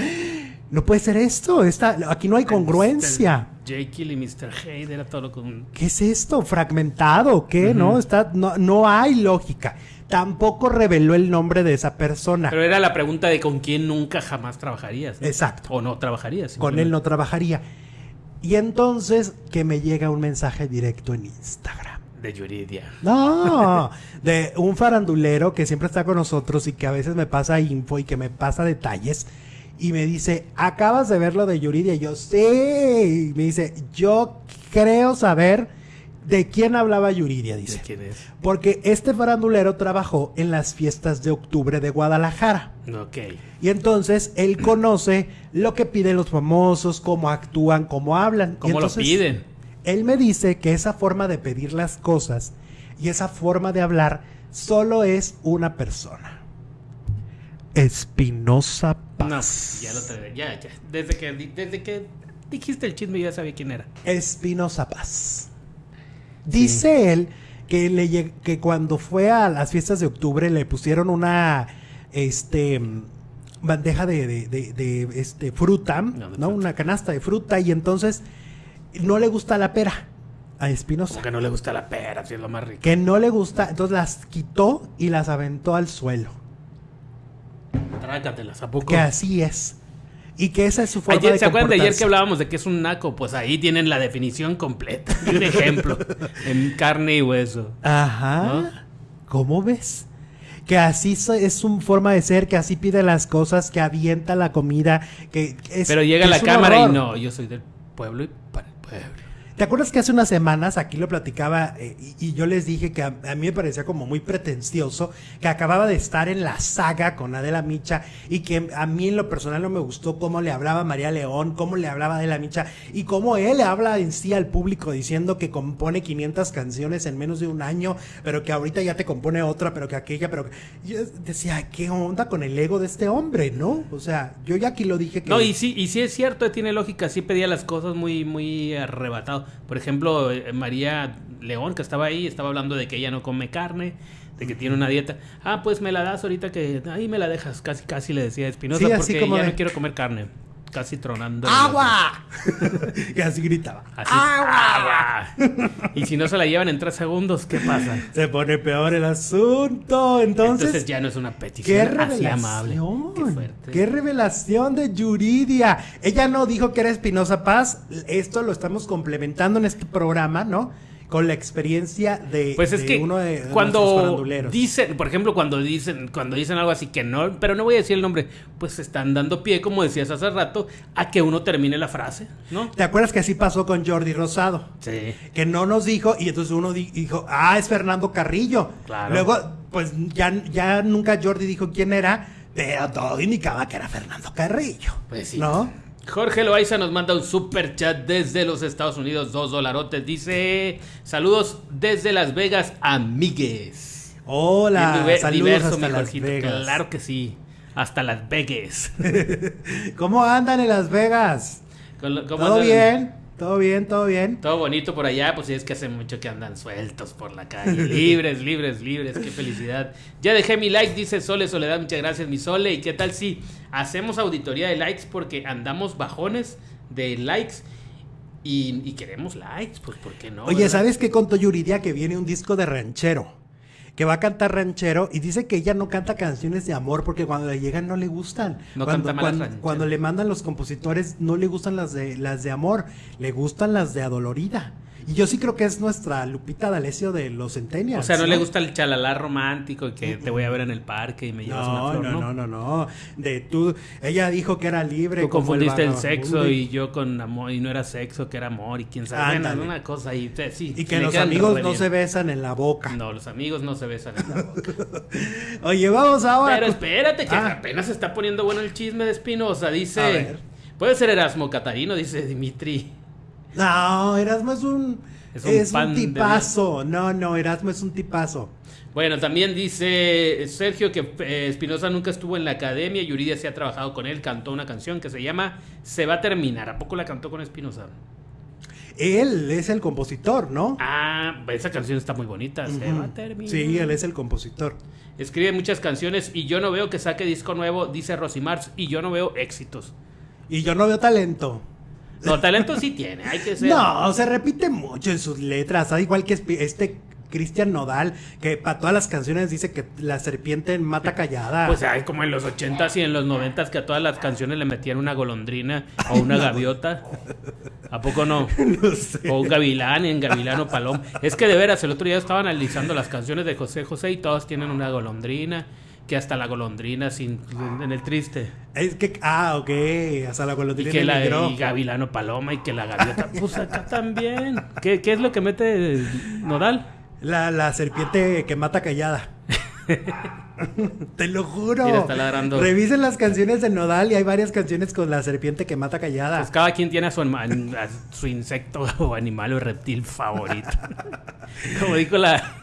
no puede ser esto. Está, aquí no hay congruencia. Jekyll y Mr. Hyde era todo con... ¿Qué es esto? ¿Fragmentado? ¿Qué? ¿No? Está, no, no hay lógica. Tampoco reveló el nombre de esa persona. Pero era la pregunta de con quién nunca jamás trabajarías. Exacto. O no trabajarías. Con él no trabajaría. Y entonces que me llega un mensaje directo en Instagram. De Yuridia. No, <laughs> de un farandulero que siempre está con nosotros y que a veces me pasa info y que me pasa detalles. Y me dice, ¿acabas de ver lo de Yuridia? Y yo, sí. Y me dice, yo creo saber ¿De quién hablaba Yuridia? Dice. ¿De quién es? Porque este farandulero trabajó en las fiestas de octubre de Guadalajara. Ok. Y entonces él conoce lo que piden los famosos, cómo actúan, cómo hablan. ¿Cómo lo piden? Él me dice que esa forma de pedir las cosas y esa forma de hablar solo es una persona. Espinosa Paz. No, ya lo te, ya, ya. Desde que, desde que dijiste el chisme ya sabía quién era. Espinosa Paz. Dice él que, le, que cuando fue a las fiestas de octubre le pusieron una este bandeja de, de- de- de, este fruta, No. Una canasta de fruta y entonces no le gusta la pera a Espinosa. Que no le gusta la pera, si es lo más rico. Que no le gusta, entonces las quitó y las aventó al suelo. Trácatelas, ¿a poco? Que así es. Y que esa es su forma Ayer, de ¿Se acuerdan de ayer que hablábamos de que es un naco? Pues ahí tienen la definición completa. Y <laughs> un ejemplo. en carne y hueso. Ajá. ¿No? ¿Cómo ves? Que así es su forma de ser, que así pide las cosas, que avienta la comida, que es Pero llega que la cámara y no, yo soy del pueblo y para el pueblo. ¿Te acuerdas que hace unas semanas aquí lo platicaba eh, y, yo les dije que a, mí me parecía como muy pretencioso que acababa de estar en la saga con Adela Micha y que a mí en lo personal no me gustó cómo le hablaba María León, cómo le hablaba Adela Micha y cómo él habla en sí al público diciendo que compone 500 canciones en menos de un año, pero que ahorita ya te compone otra, pero que aquella, pero que... Yo decía, ¿qué onda con el ego de este hombre, no? O sea, yo ya aquí lo dije que... No, y sí, y sí es cierto, tiene lógica, sí pedía las cosas muy, muy arrebatado. Por ejemplo, eh, María León, que estaba ahí, estaba hablando de que ella no come carne, de que tiene una dieta. Ah, pues me la das ahorita que ahí me la dejas, casi casi le decía a Espinosa, Sí, porque como ya de- no quiero comer carne. Casi tronando. ¡Agua! que <laughs> así gritaba. Así, agua. Y si no se la llevan en tres segundos, ¿qué pasa? Se pone peor el asunto. Entonces, Entonces ya no es una qué petición así amable. revelación. Qué fuerte. Qué revelación de Yuridia. Ella no dijo que era Espinosa Paz. Esto lo estamos complementando en este programa, ¿no? Con la experiencia de, Pues es de que uno de, cuando dicen, por ejemplo, cuando dicen, cuando dicen algo así que no, pero no voy a decir el nombre, pues están dando pie, como decías hace rato, a que uno termine la frase, ¿no? ¿Te acuerdas que así pasó con Jordi Rosado? Sí. Que no nos dijo, y entonces uno di- dijo, ah, es Fernando Carrillo. Claro. Luego, pues ya, ya nunca Jordi dijo quién era, pero todo indicaba que era Fernando Carrillo. Pues sí. ¿No? Jorge Loaiza nos manda un super chat desde los Estados Unidos, dos dolarotes. Dice: Saludos desde Las Vegas, amigues. Hola, Bien saludos diverso, hasta Las. Vegas. Claro que sí. Hasta Las Vegas. <laughs> ¿Cómo andan en Las Vegas? <laughs> ¿cómo ¿Todo andan? bien? ¿Todo bien? ¿Todo bien? Todo bonito por allá, pues sí, es que hace mucho que andan sueltos por la calle. <laughs> Libres, libres, libres, qué felicidad. Ya dejé mi like, dice Sole Soledad, muchas gracias mi Sole. ¿Y qué tal si hacemos auditoría de likes? Porque andamos bajones de likes y, y queremos likes, pues ¿por qué no? Oye, verdad? ¿sabes qué contó Yuridia? Que viene un disco de ranchero. Que va a cantar ranchero y dice que ella no canta canciones de amor porque cuando le llegan no le gustan. No cuando, canta cuando, cuando le mandan los compositores no le gustan las de las de amor, le gustan las de adolorida. Y yo sí creo que es nuestra Lupita D'Alessio de los Centennials. O sea, no, le gusta el chalalá romántico y que te voy a ver en el parque y me llevas una No, flor, no, ¿no? no, no, no. De tú, ella dijo que era libre. Tú confundiste el, sexo y- y yo con amor y no era sexo, que era amor y quién sabe. Bueno, una cosa y sí. Y que los amigos no se besan en la boca. No, los amigos no se besan en la boca. <laughs> Oye, vamos ahora. Pero espérate, que Ah. apenas se está poniendo bueno el chisme de Espinosa. A Dice. ver. Puede ser Erasmo Catarino, dice Dimitri. No, Erasmo es un. Es Es un de tipazo. No, no, Erasmo es un tipazo. Bueno, también dice Sergio que eh, Espinosa nunca estuvo en la academia. Yuridia se ha trabajado con él. Cantó una canción que se llama Se va a terminar. ¿A poco la cantó con Espinosa? Él es el compositor, ¿no? Ah, esa canción está muy bonita. Se va a terminar. Sí, él es el compositor. Escribe muchas canciones y yo no veo que saque disco nuevo, dice Rosimars, y yo no veo éxitos. Y yo no veo talento. No, talento sí tiene, hay que ser. No, se repite mucho en sus letras. Da igual que este Cristian Nodal, que para todas las canciones dice que la serpiente mata callada. Pues hay como en los 80s y en los 90s que a todas las canciones le metían una golondrina o una gaviota. ¿A poco no? <laughs> no sé. O un gavilán en Gavilano Palom. Es que de veras, el otro día estaba analizando las canciones de José José y todas tienen una golondrina. Que hasta la golondrina sin, en el triste. Es que, ah, ok, hasta la Y golondrina que la y Gavilano Paloma y que la gaviota. Pues acá también. ¿Qué, qué es lo que mete Nodal? La, la serpiente que mata callada. <laughs> Te lo juro. Mira, está ladrando. Revisen las canciones de Nodal y hay varias canciones con la serpiente que mata callada. Pues cada quien tiene a su, anima- a su insecto <laughs> o animal o reptil favorito. <laughs> Como dijo la,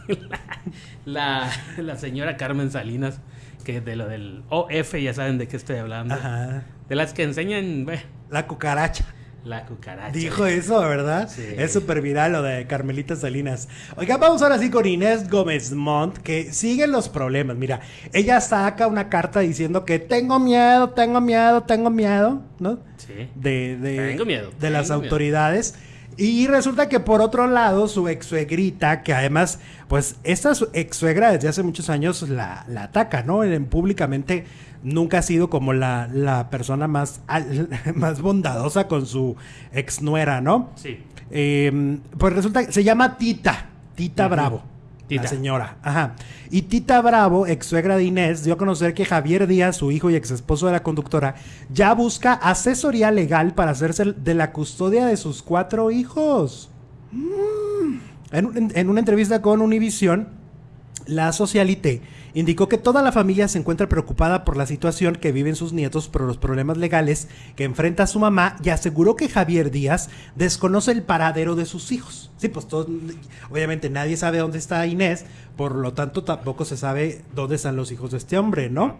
la, la señora Carmen Salinas, que de lo del OF ya saben de qué estoy hablando. Ajá. De las que enseñan, bueno, La cucaracha. La cucaracha. Dijo eso, ¿verdad? Sí. Es súper viral lo de Carmelita Salinas. Oiga, vamos ahora sí con Inés Gómez Montt, que siguen los problemas. Mira, ella saca una carta diciendo que tengo miedo, tengo miedo, tengo miedo, ¿no? Sí. De, de, Tengo miedo, de las miedo. autoridades. Y resulta que por otro lado, su ex suegrita, que además, pues esta su ex suegra desde hace muchos años la, la ataca, ¿no? En- públicamente nunca ha sido como la, la persona más, al- <laughs> más bondadosa con su ex nuera, ¿no? Sí. Eh, pues resulta que se llama Tita, Tita. Bravo. Tita. La señora. Ajá. Y Tita Bravo, ex suegra de Inés, dio a conocer que Javier Díaz, su hijo y ex esposo de la conductora, ya busca asesoría legal para hacerse de la custodia de sus cuatro hijos. Mm. En, en una entrevista con Univision, la socialité indicó que toda la familia se encuentra preocupada por la situación que viven sus nietos por los problemas legales que enfrenta su mamá y aseguró que Javier Díaz desconoce el paradero de sus hijos. Sí, pues todos, obviamente nadie sabe dónde está Inés, por lo tanto tampoco se sabe dónde están los hijos de este hombre, ¿no?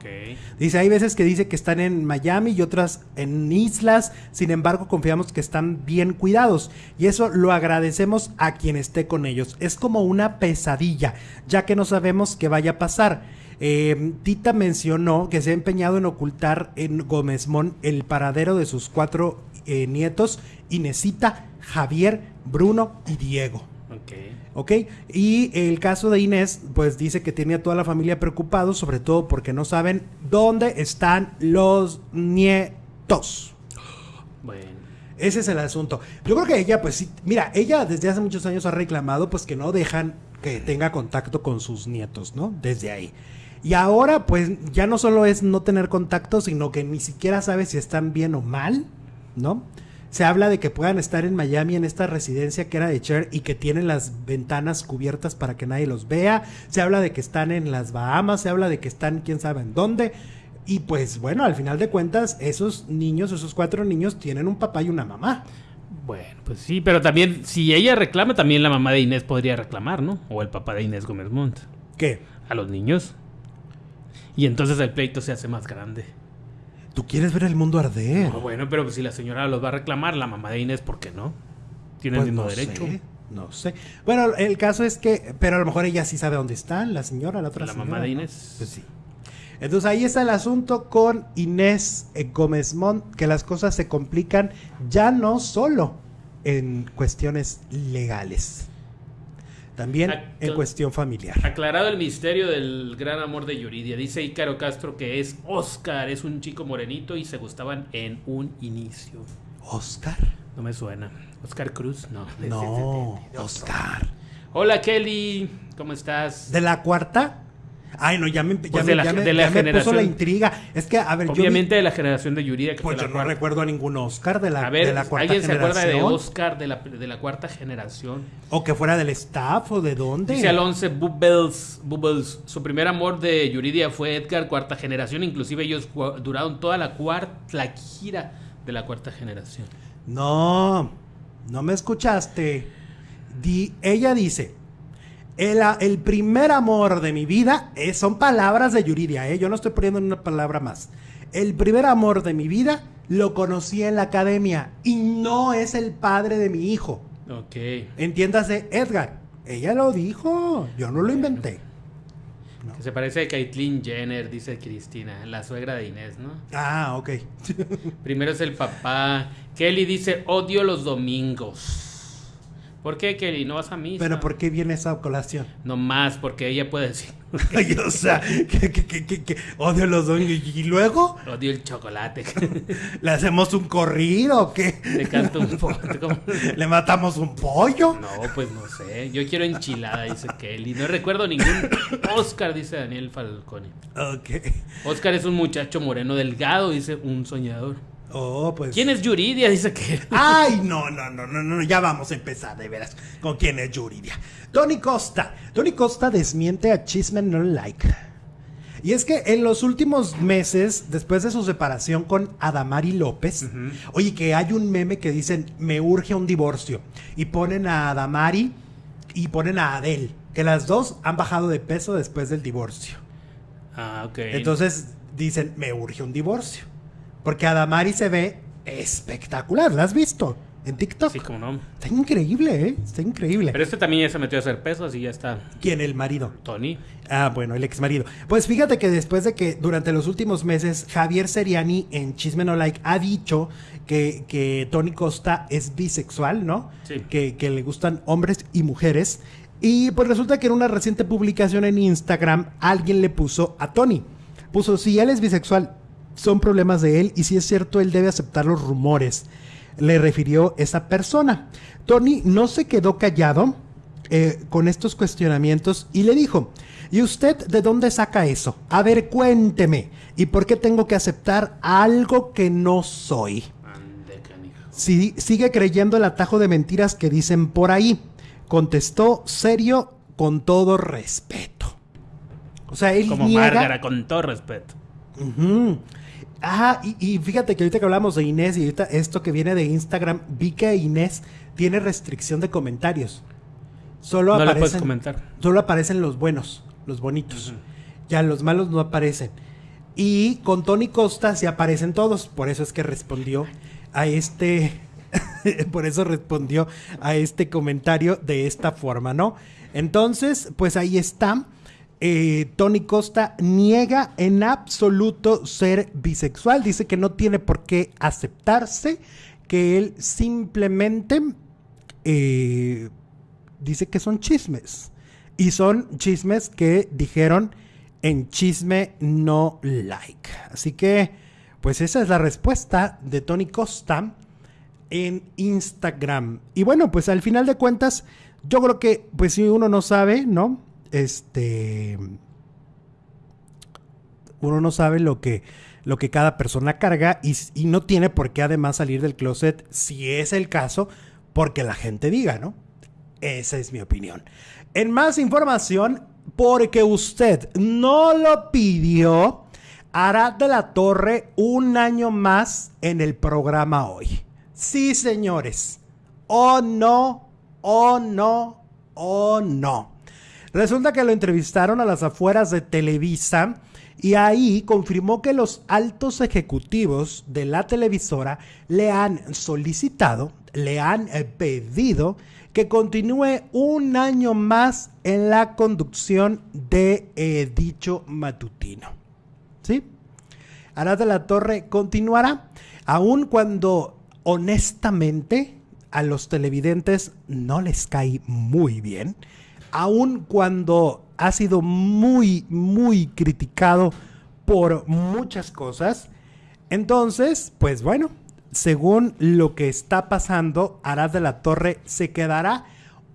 Dice, hay veces que dice que están en Miami y otras en islas, sin embargo confiamos que están bien cuidados y eso lo agradecemos a quien esté con ellos. Es como una pesadilla, ya que no sabemos qué vaya a pasar. Eh, Tita mencionó que se ha empeñado en ocultar en Gómezmón el paradero de sus cuatro eh, nietos, Inesita, Javier, Bruno y Diego. Ok. ¿Ok? Y el caso de Inés, pues dice que tiene a toda la familia preocupados, sobre todo porque no saben dónde están los nietos. Bueno. Ese es el asunto. Yo creo que ella, pues sí, mira, ella desde hace muchos años ha reclamado, pues que no dejan que tenga contacto con sus nietos, ¿no? Desde ahí. Y ahora, pues ya no solo es no tener contacto, sino que ni siquiera sabe si están bien o mal, ¿no? Se habla de que puedan estar en Miami en esta residencia que era de Cher y que tienen las ventanas cubiertas para que nadie los vea. Se habla de que están en las Bahamas, se habla de que están quién sabe en dónde. Y pues bueno, al final de cuentas, esos niños, esos cuatro niños, tienen un papá y una mamá. Bueno, pues sí, pero también, si ella reclama, también la mamá de Inés podría reclamar, ¿no? O el papá de Inés Gómez Montt. ¿Qué? A los niños. Y entonces el pleito se hace más grande. Tú quieres ver el mundo arder. Bueno, pero si la señora los va a reclamar, la mamá de Inés, ¿por qué no? Tiene Pues el mismo no derecho. sé, no sé. Bueno, el caso es que, pero a lo mejor ella sí sabe dónde están, la señora, la otra La señora, mamá de ¿no? Inés. Pues sí. Entonces ahí está el asunto con Inés eh, Gómez Montt, que las cosas se complican ya no solo en cuestiones legales, también en cuestión familiar. Aclarado el misterio del gran amor de Yuridia. Dice Ícaro Castro que es Oscar, es un chico morenito y se gustaban en un inicio. Oscar. No me suena. Oscar Cruz, no. No. Oscar. Hola Kelly, ¿cómo estás? ¿De la cuarta? Ay, no, ya me, ya Pues me- de la- ya me- de la ya me puso generación. la intriga. Es que, a ver, yo vi- Obviamente de la generación de Yuridia que Pues yo no cuarta. recuerdo a ningún Oscar de la, A ver, de la cuarta ¿alguien se acuerda de generación. Oscar de la, de la cuarta generación? O que fuera del staff o de dónde. Dice Alonso Bubbles, Bubbles, su primer amor de Yuridia fue Edgar, cuarta generación, inclusive ellos duraron toda la cuarta, la gira de la cuarta generación. No, no me escuchaste. Di- ella dice, el, primer amor de mi vida, eh, son palabras de Yuridia, eh, yo no estoy poniendo una palabra más. El primer amor de mi vida lo conocí en la academia y no es el padre de mi hijo. Ok. Entiéndase, Edgar. Ella lo dijo, yo no lo inventé. Que se parece a Caitlyn Jenner, dice Cristina, la suegra de Inés, ¿no? Ah, ok. <laughs> Primero es el papá. Kelly dice, odio los domingos. ¿Por qué, Kelly? ¿No vas a misa? Pero ¿por qué viene esa colación? No más, porque ella puede decir, <laughs> Ay, o sea, que, que, que, que- que odio los dos. Y, luego, odio el chocolate. <laughs> ¿le hacemos un corrido o qué? Le canto un poco. <laughs> ¿Le matamos un pollo? No, pues no sé. Yo quiero enchilada, dice Kelly. No recuerdo ningún <coughs> Oscar, dice Daniel Falcone. Ok. Oscar es un muchacho moreno delgado, dice un soñador. Oh, pues. ¿Quién es Yuridia? <laughs> Dice que. Ay, no, no, no, no, no, ya vamos a empezar, de veras. ¿Con quién es Yuridia? Tony Costa. Tony Costa desmiente a Chisme No Like. Y es que en los últimos meses, después de su separación con Adamari López, oye, que hay un meme que dicen, me urge un divorcio. Y ponen a Adamari y ponen a Adele, que las dos han bajado de peso después del divorcio. Ah, ok. Entonces dicen, me urge un divorcio. Porque Adamari se ve espectacular. ¿La has visto? En TikTok. Sí, como no. Está increíble, ¿eh? Está increíble. Pero este también ya se metió a hacer pesos y ya está. ¿Quién? El marido. Tony. Ah, bueno, el ex marido. Pues fíjate que después de que durante los últimos meses Javier Seriani en Chisme No Like ha dicho que, que Tony Costa es bisexual, ¿no? Sí. Que, que le gustan hombres y mujeres. Y pues resulta que en una reciente publicación en Instagram alguien le puso a Tony. Puso, si él es bisexual, son problemas de él y si es cierto, él debe aceptar los rumores. Le refirió esa persona. Tony no se quedó callado eh, con estos cuestionamientos y le dijo, ¿y usted de dónde saca eso? A ver, cuénteme. ¿Y por qué tengo que aceptar algo que no soy? Si, sigue creyendo el atajo de mentiras que dicen por ahí. Contestó serio con todo respeto. O sea, él Como niega... Márgara, con todo respeto. Ah, y, y fíjate que ahorita que hablamos de Inés y ahorita esto que viene de Instagram, vi que Inés tiene restricción de comentarios. Solo No le aparecen, puedes comentar. Solo aparecen los buenos, los bonitos. Ya los malos no aparecen. Y con Tony Costa sí aparecen todos. Por eso es que respondió a este. <laughs> por eso respondió a este comentario de esta forma, ¿no? Entonces, pues ahí está. Eh, Tony Costa niega en absoluto ser bisexual. Dice que no tiene por qué aceptarse. Que él simplemente eh, dice que son chismes. Y son chismes que dijeron en chisme no like. Así que, pues esa es la respuesta de Tony Costa en Instagram. Y bueno, pues al final de cuentas, yo creo que, pues si uno no sabe, ¿no? Este. Uno no sabe lo que, lo que cada persona carga y, y no tiene por qué además salir del closet, si es el caso, porque la gente diga, ¿no? Esa es mi opinión. En más información, porque usted no lo pidió, hará de la Torre un año más en el programa hoy. Sí, señores. Oh no, oh no, oh no. Resulta que lo entrevistaron a las afueras de Televisa y ahí confirmó que los altos ejecutivos de la televisora le han solicitado, le han eh, pedido que continúe un año más en la conducción de eh, dicho matutino. ¿Sí? Arad de la Torre continuará, aun cuando honestamente a los televidentes no les cae muy bien, aun cuando ha sido muy, muy criticado por muchas cosas. Entonces, pues bueno, según lo que está pasando, Arad de la Torre se quedará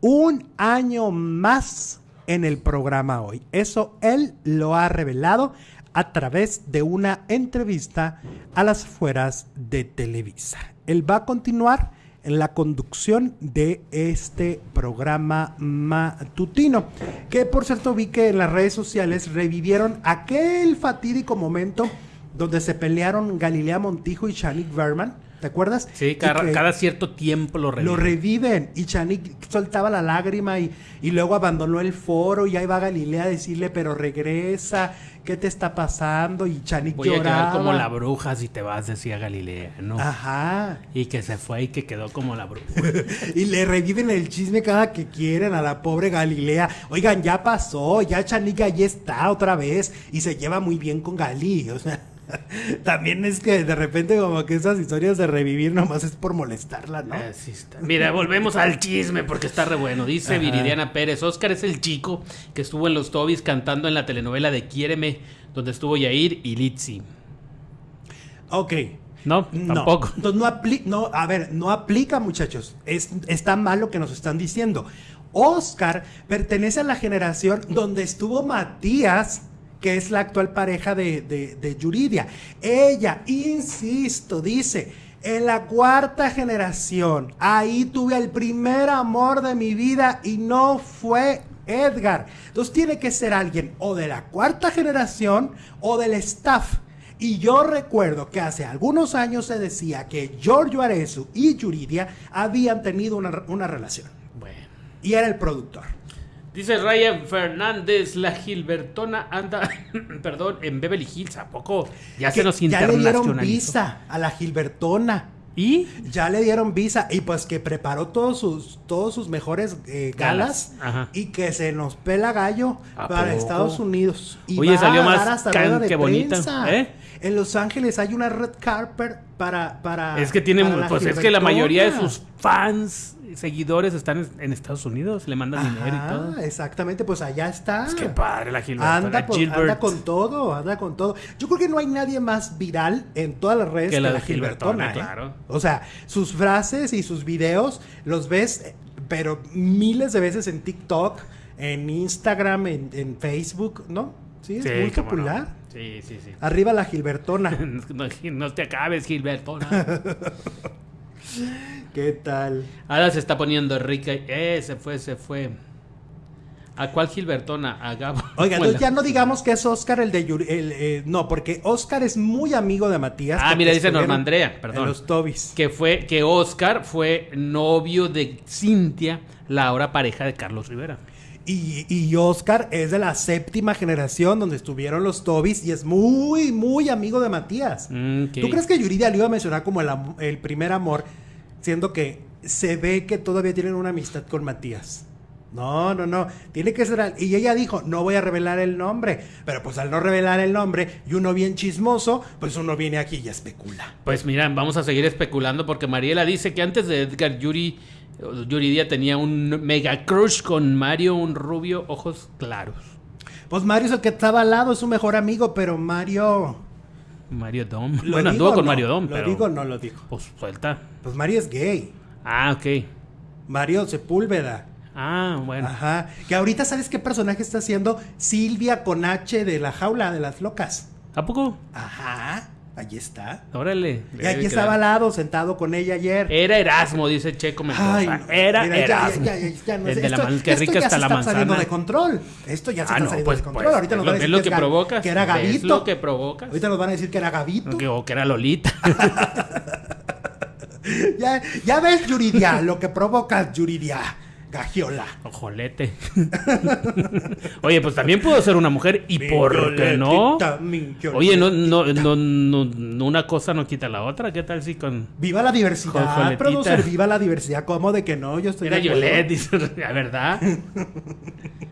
un año más en el programa hoy. Eso él lo ha revelado a través de una entrevista a las fueras de Televisa. Él va a continuar en la conducción de este programa matutino. Que por cierto vi que en las redes sociales revivieron aquel fatídico momento donde se pelearon Galilea Montijo y Shanik Berman. ¿Te acuerdas? Sí, cada, cierto tiempo lo reviven. Lo reviven y Chanik soltaba la lágrima y, y luego abandonó el foro y ahí va Galilea a decirle, pero regresa, ¿qué te está pasando? Y Chanik Voy a quedar como la bruja si te vas, decía Galilea, ¿no? Ajá. Y que se fue y que quedó como la bruja. <laughs> y le reviven el chisme cada que quieren a la pobre Galilea. Oigan, ya pasó, ya Chanik allí está otra vez y se lleva muy bien con Gali. O sea, <laughs> también es que de repente como que esas historias de revivir nomás es por molestarla, ¿no? Así está. Mira, volvemos al chisme porque está re bueno. Dice Ajá. Viridiana Pérez. Oscar es el chico que estuvo en los Tobis cantando en la telenovela de Quiéreme, donde estuvo Yair y Litzy. Ok. No, No, tampoco. <laughs> entonces no, apli- no, a ver, no aplica, muchachos. Es, está mal lo que nos están diciendo. Oscar pertenece a la generación donde estuvo Matías, que es la actual pareja de, de, de Yuridia. Ella, insisto, dice, en la cuarta generación, ahí tuve el primer amor de mi vida y no fue Edgar. Entonces tiene que ser alguien o de la cuarta generación o del staff. Y yo recuerdo que hace algunos años se decía que Giorgio Arezu y Yuridia habían tenido una, una relación. Bueno. Y era el productor. Dice Ryan Fernández, la Gilbertona anda, <coughs> perdón, en Beverly Hills, ¿a poco? Ya, se nos Que ya le dieron internacionalizó. visa a la Gilbertona. ¿Y? Ya le dieron visa y pues que preparó todos sus, todos sus mejores eh, galas, y que se nos pela gallo ¿A para poco? Estados Unidos. Y Oye, va salió a más dar hasta can- rueda de que bonita. ¿eh? En Los Ángeles hay una red carpet para... para Es que tiene, pues es que la mayoría de sus fans, seguidores están en, Estados Unidos, le mandan dinero y todo. exactamente, pues allá está. Es que padre la Gilbertona. Anda, por- Gilbert. anda con todo, anda con todo. Yo creo que no hay nadie más viral en todas las redes Que que, la la, Gilbertona. Gilbertona, ¿eh? claro. O sea, sus frases y sus videos los ves, pero miles de veces en TikTok, en Instagram, en, en Facebook, ¿no? Sí, es Sí, muy cómo no. Sí, sí, sí. Arriba la Gilbertona. <laughs> No, no te acabes, Gilbertona. <laughs> ¿Qué tal? Ahora se está poniendo rica. Eh, se fue, se fue. ¿A cuál Gilbertona? A Gabo. <laughs> Oiga, ya no digamos que es Oscar el de Yuri- el, eh, no, porque Oscar es muy amigo de Matías. Ah, mira, dice estuvieron Norma Andrea, perdón. En los Tobis. Que fue, que Oscar fue novio de Cintia, la ahora pareja de Carlos Rivera. Y, y Oscar es de la séptima generación donde estuvieron los Tobis y es muy, muy amigo de Matías. Mm. ¿Tú crees que Yuridia lo iba a mencionar como el, primer amor, siendo que se ve que todavía tienen una amistad con Matías? No, no, no. Tiene que ser. al- Y ella dijo: No voy a revelar el nombre. Pero pues al no revelar el nombre y uno bien chismoso, pues uno viene aquí y especula. Pues mira, vamos a seguir especulando porque Mariela dice que antes de Edgar Yuri, Yuridia tenía un mega crush con Mario, un rubio, ojos claros. Pues Mario es el que estaba al lado, es su mejor amigo, pero Mario. Mario Dom. ¿Lo Bueno, digo anduvo con no? Mario Dom, ¿Lo pero. digo o no lo digo? Pues suelta. Pues Mario es gay. Ah, ok. Mario Sepúlveda. Ah, bueno. Ajá. Que ahorita sabes qué personaje está haciendo Silvia con H de la jaula de las locas. ¿A poco? Ajá. Allí está. Órale. Y aquí estaba al lado, sentado con ella ayer. Era Erasmo, dice Checo Mendoza. Ay, no. Era Mira, ya- Erasmo. ya- ya- ya no El sé. de la Esto- que esto rica ya está se la está saliendo manzana. de control. Esto ya se Ah, está no, saliendo pues, de control. pues, ahorita nos es van a decir es lo que, que es provocas, que era es Gavito. lo que provocas. Ahorita nos van a decir que era Gavito. O que, o que era Lolita. <laughs> Ya, ya ves, Yuridia, lo que provocas, Yuridia. Gagiola. Ojolete. <laughs> Oye, pues también puedo ser una mujer. ¿Y por qué no? Oye, no, no, no, no, no, una cosa no quita la otra. ¿Qué tal si con. Viva la diversidad, producer, viva la diversidad. ¿Cómo de que no? Yo estoy Era. Violet, dice, la verdad.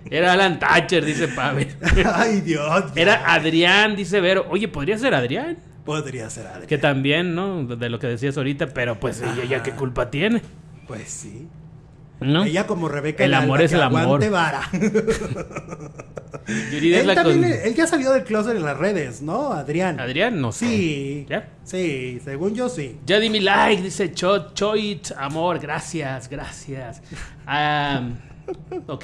Era Alan Thatcher, dice Pavel. <laughs> Ay, Dios. Era Adrián, dice Vero. Oye, podría ser Adrián. Podría ser Adri. Que también, ¿no? De lo que decías ahorita, pero pues ella ya qué culpa tiene, Pues sí. ¿No? Ella como Rebeca. El amor Alba, es el amor. vara. <laughs> Yuridia es él la también, con- él ya salió del closet en las redes, ¿no? Adrián. Adrián, no sé. Sí. ¿Ya? Sí, según yo sí. Ya di mi like, dice Chot, Choit, amor, gracias, gracias. <laughs> Ok.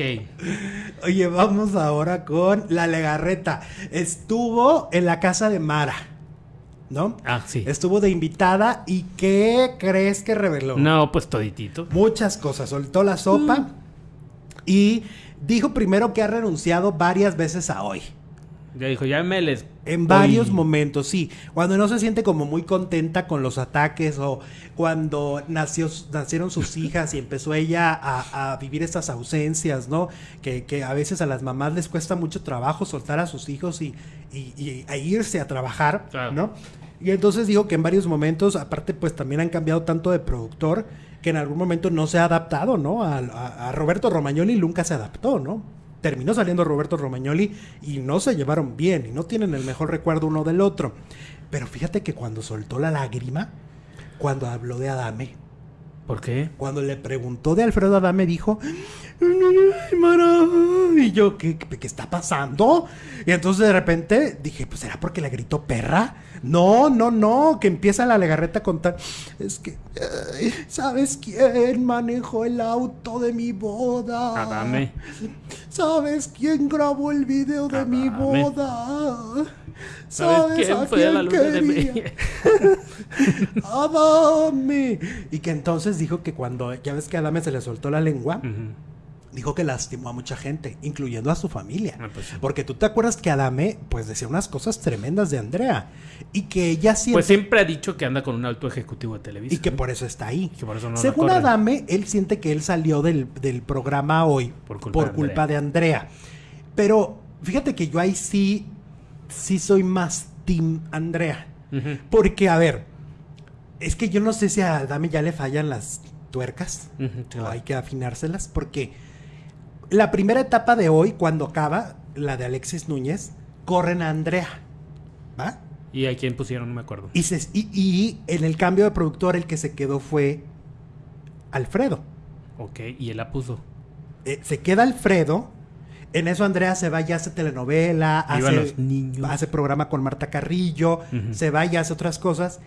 Oye, vamos ahora con la legarreta. Estuvo en la casa de Mara, ¿no? Ah, sí. Estuvo de invitada y ¿qué crees que reveló? No, pues toditito. Muchas cosas. Soltó la sopa Mm. y dijo primero que ha renunciado varias veces a hoy. Ya dijo, ya me les... En varios momentos, sí. Cuando no se siente como muy contenta con los ataques o cuando nació, nacieron sus <laughs> hijas y empezó ella a, a vivir estas ausencias, ¿no? Que, que a veces a las mamás les cuesta mucho trabajo soltar a sus hijos y, y- y a irse a trabajar, Claro. ¿no? Y entonces digo que en varios momentos, aparte pues también han cambiado tanto de productor que en algún momento no se ha adaptado, ¿no? A, a- a Roberto Romagnoli nunca se adaptó, ¿no? Terminó saliendo Roberto Romagnoli y no se llevaron bien y no tienen el mejor recuerdo uno del otro. Pero fíjate que cuando soltó la lágrima, cuando habló de Adame, ¿Por qué? cuando le preguntó de Alfredo Adame, dijo, y yo, ¿qué, qué está pasando? Y entonces de repente dije, pues será porque le gritó perra. No, no, no, que empieza la legarreta a contar. Es que, ¿sabes quién manejó el auto de mi boda? Adame. ¿Sabes quién grabó el video de mi boda? ¿Sabes quién fue a la luna de miel? <laughs> Adame. Y que entonces dijo que cuando, ya ves que a Adame se le soltó la lengua. Dijo que lastimó a mucha gente, incluyendo a su familia. Ah, pues sí. Porque tú te acuerdas que Adame, pues decía unas cosas tremendas de Andrea. Y que ella siempre... Pues siempre ha dicho que anda con un alto ejecutivo de Televisa. y que por eso está ahí. que por eso no la Según. Adame, él siente que él salió del, del programa hoy Por por culpa culpa, de de Andrea. Pero fíjate que yo ahí sí, sí soy más Team Andrea. Porque, a ver, Es que yo no sé si a Dami ya le fallan las tuercas Ujú, o claro. hay que afinárselas porque la primera etapa de hoy, cuando acaba, la de Alexis Núñez, corren a Andrea. ¿Va? ¿Y a quién pusieron? No me acuerdo. Y, se- y- y en el cambio de productor, el que se quedó fue Alfredo. Ok, y él la puso. Eh, se queda Alfredo. En eso Andrea se va y hace telenovela, hace, los niños. hace programa con Marta Carrillo, se va y hace otras cosas.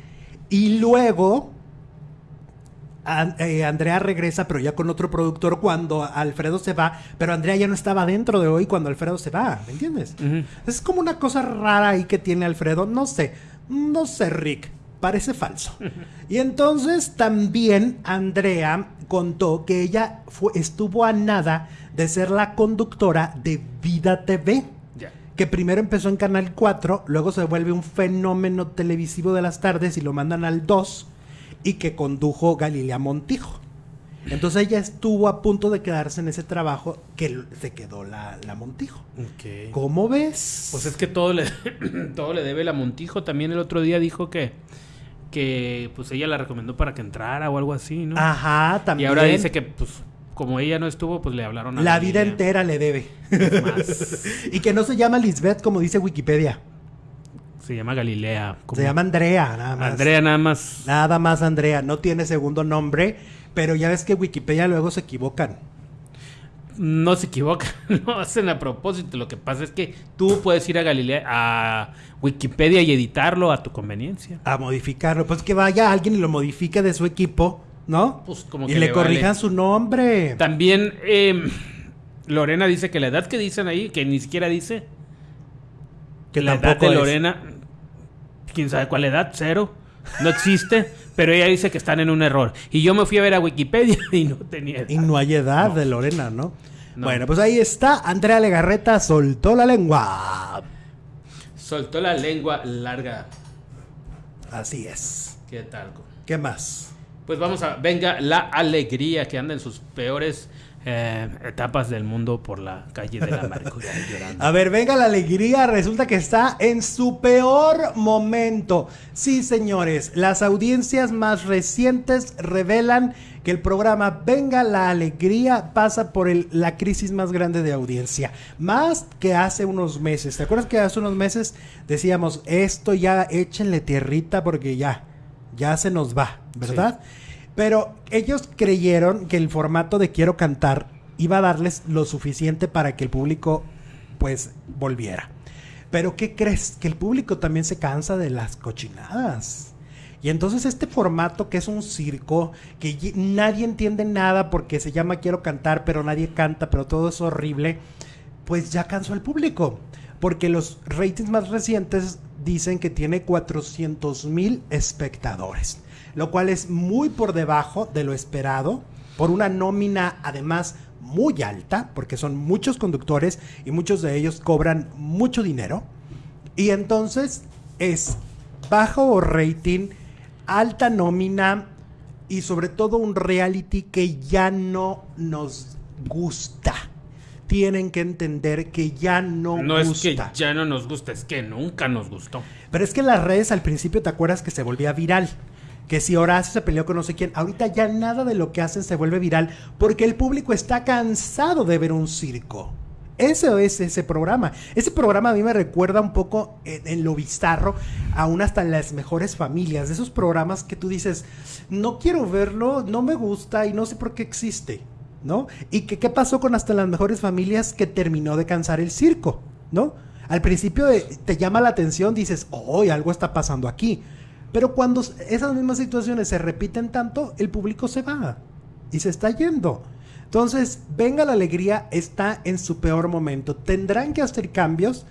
Y luego Eh, Andrea regresa, pero ya con otro productor cuando Alfredo se va. Pero Andrea ya no estaba dentro de hoy cuando Alfredo se va, ¿me entiendes? Es como una cosa rara ahí que tiene Alfredo. No sé, no sé, Rick. Parece falso. Y entonces también Andrea contó que ella fue, estuvo a nada de ser la conductora de Vida TV. Que primero empezó en Canal 4, luego se vuelve un fenómeno televisivo de las tardes y lo mandan al 2 y que condujo Galilea Montijo. Entonces ella estuvo a punto de quedarse en ese trabajo que se quedó la, la Montijo. ¿Cómo ves? Pues es que todo le, <clears throat> todo le debe la Montijo. También el otro día dijo que, que pues ella la recomendó para que entrara o algo así, ¿no? Ajá, y también. ahora dice que pues como ella no estuvo, pues le hablaron a la vida entera le debe. Más. <laughs> y que no se llama Lisbeth como dice Wikipedia. Se llama Galilea. Se llama Andrea, nada más. Andrea nada más. Nada más Andrea, no tiene segundo nombre, pero ya ves que Wikipedia luego se equivocan. No se equivoca, <laughs> lo hacen a propósito. Lo que pasa es que tú puedes ir a Galilea, a Wikipedia y editarlo a tu conveniencia. A modificarlo, pues que vaya alguien y lo modifique de su equipo, ¿no? Pues como y que le, le corrijan vale. su nombre. También eh, Lorena dice que la edad que dicen ahí, que ni siquiera dice, Que la edad de es. Quién sabe cuál edad, cero, no existe, pero ella dice que están en un error. Y yo me fui a ver a Wikipedia <laughs> y no tenía edad. Y no hay edad No. de Lorena, ¿no? No. Bueno, pues ahí está. Andrea Legarreta soltó la lengua. Soltó la lengua larga. Así es. ¿Qué tal? ¿Qué más? Pues vamos a. Venga la alegría que anda en sus peores eh, etapas del mundo por la calle de la amargura llorando. A ver, venga la alegría. Resulta que está en su peor momento. Sí, señores, las audiencias más recientes revelan que el programa Venga la Alegría pasa por el- la crisis más grande de audiencia. Más que hace unos meses. ¿Te acuerdas que hace unos meses decíamos, esto ya échenle tierrita porque ya, ya se nos va, ¿verdad? Pero ellos creyeron que el formato de Quiero Cantar iba a darles lo suficiente para que el público pues volviera. Pero ¿qué crees? Que el público también se cansa de las cochinadas. Y entonces este formato que es un circo, que nadie entiende nada porque se llama Quiero cantar, pero nadie canta, pero todo es horrible, pues ya cansó al público. Porque los ratings más recientes dicen que tiene 400 mil espectadores, lo cual es muy por debajo de lo esperado, por una nómina además muy alta, porque son muchos conductores y muchos de ellos cobran mucho dinero. Y entonces es bajo rating, alta nómina y sobre todo un reality que ya no nos gusta. Tienen que entender que ya no, No gusta. es que ya no nos gusta, es que nunca nos gustó. Pero es que las redes al principio te acuerdas que se volvía viral. Que si Horacio se peleó con no sé quién, ahorita ya nada de lo que hacen se vuelve viral porque el público está cansado de ver un circo. Eso es ese programa. Ese programa a mí me recuerda un poco en, en lo bizarro, aún hasta en las mejores familias. De esos programas que tú dices, no quiero verlo, no me gusta y no sé por qué existe. ¿No? Y que qué pasó con hasta las mejores familias que terminó de cansar el circo, ¿no? Al principio eh, te llama la atención, dices, oh, algo está pasando aquí. Pero cuando esas mismas situaciones se repiten tanto, el público se va y se está yendo. Entonces, venga la alegría, está en su peor momento. Tendrán que hacer cambios.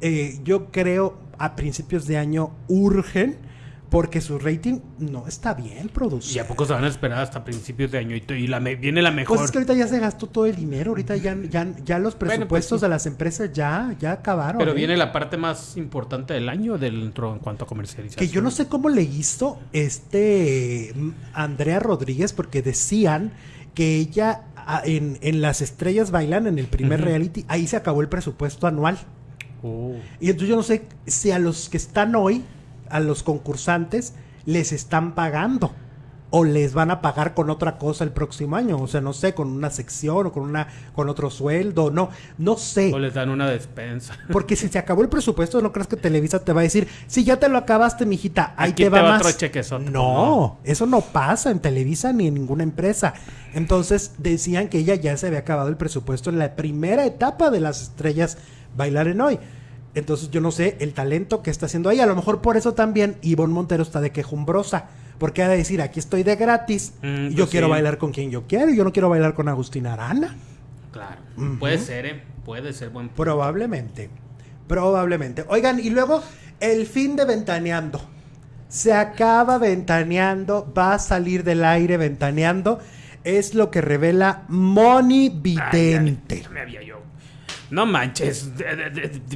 eh, yo creo a principios de año urgen porque su rating no está bien producido. ¿Y a poco se van a esperar hasta principios de año? Y, la me- viene la mejor. Pues es que ahorita ya se gastó todo el dinero, ahorita ya, ya, ya los pues presupuestos de las empresas ya, ya acabaron. Pero ¿eh? viene la parte más importante del año dentro en cuanto a comercialización. Que yo no sé cómo le hizo este mm, Andrea Rodríguez, porque decían que ella en, en Las Estrellas Bailan, en el primer reality, ahí se acabó el presupuesto anual. Oh. Y entonces yo no sé si a los que están hoy, a los concursantes, les están pagando o les van a pagar con otra cosa el próximo año, o sea, no sé, con una sección o con una con otro sueldo, no, no sé. O les dan una despensa. <laughs> Porque si se acabó el presupuesto, no crees que Televisa te va a decir, si ya te lo acabaste, mijita, ahí te va más. no, eso no pasa en Televisa ni en ninguna empresa. Entonces decían que ella ya se había acabado el presupuesto en la primera etapa de las estrellas bailar en hoy. Entonces yo no sé el talento que está haciendo ahí. A lo mejor por eso también Ivonne Montero está de quejumbrosa porque ha de decir, aquí estoy de gratis, mm, y yo pues quiero bailar con quien yo quiero, yo no quiero bailar con Agustina Arana. Claro, puede ser, ¿eh? puede ser buen Probablemente, probablemente. Oigan, y luego el fin de Ventaneando. Se acaba Ventaneando, va a salir del aire Ventaneando. Es lo que revela Moni Vidente. No manches,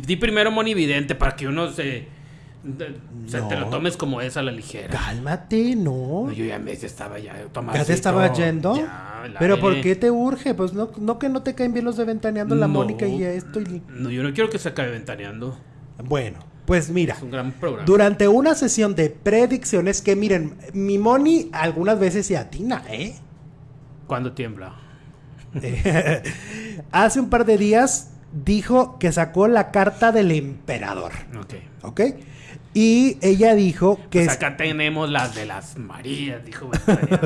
di primero Moni Vidente para que uno se o sea, te lo tomes como es a la ligera. Cálmate, no. yo ya me estaba ya tomando. ¿Ya te estaba yendo? Pero ¿por qué te urge? Pues no, no que no te caen bien los de ventaneando la Mónica y esto. No, yo no quiero que se acabe ventaneando. Bueno, pues mira. Es un gran programa. Durante una sesión de predicciones que miren, mi Moni algunas veces se atina, ¿eh? Cuando tiembla. <laughs> <laughs> hace un par de días dijo que sacó la carta del emperador. Ok. ¿Ok? Y ella dijo que... Pues acá tenemos las de las Marías, dijo.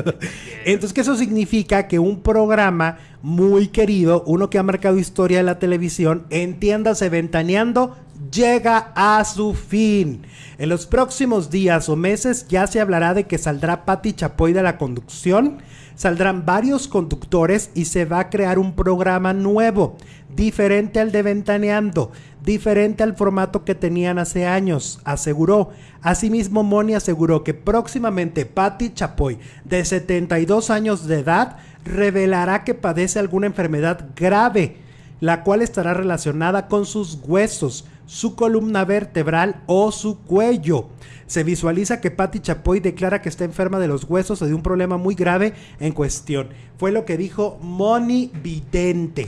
<laughs> Entonces que eso significa que un programa muy querido, uno que ha marcado historia de la televisión, entiéndase ventaneando, llega a su fin. En los próximos días o meses ya se hablará de que saldrá Patti Chapoy de la conducción, saldrán varios conductores y se va a crear un programa nuevo, diferente al de Ventaneando diferente al formato que tenían hace años, aseguró. Asimismo, Moni aseguró que próximamente Patti Chapoy, de 72 años de edad, revelará que padece alguna enfermedad grave, la cual estará relacionada con sus huesos, su columna vertebral o su cuello. Se visualiza que Patti Chapoy declara que está enferma de los huesos o de un problema muy grave en cuestión. Fue lo que dijo Moni Vidente.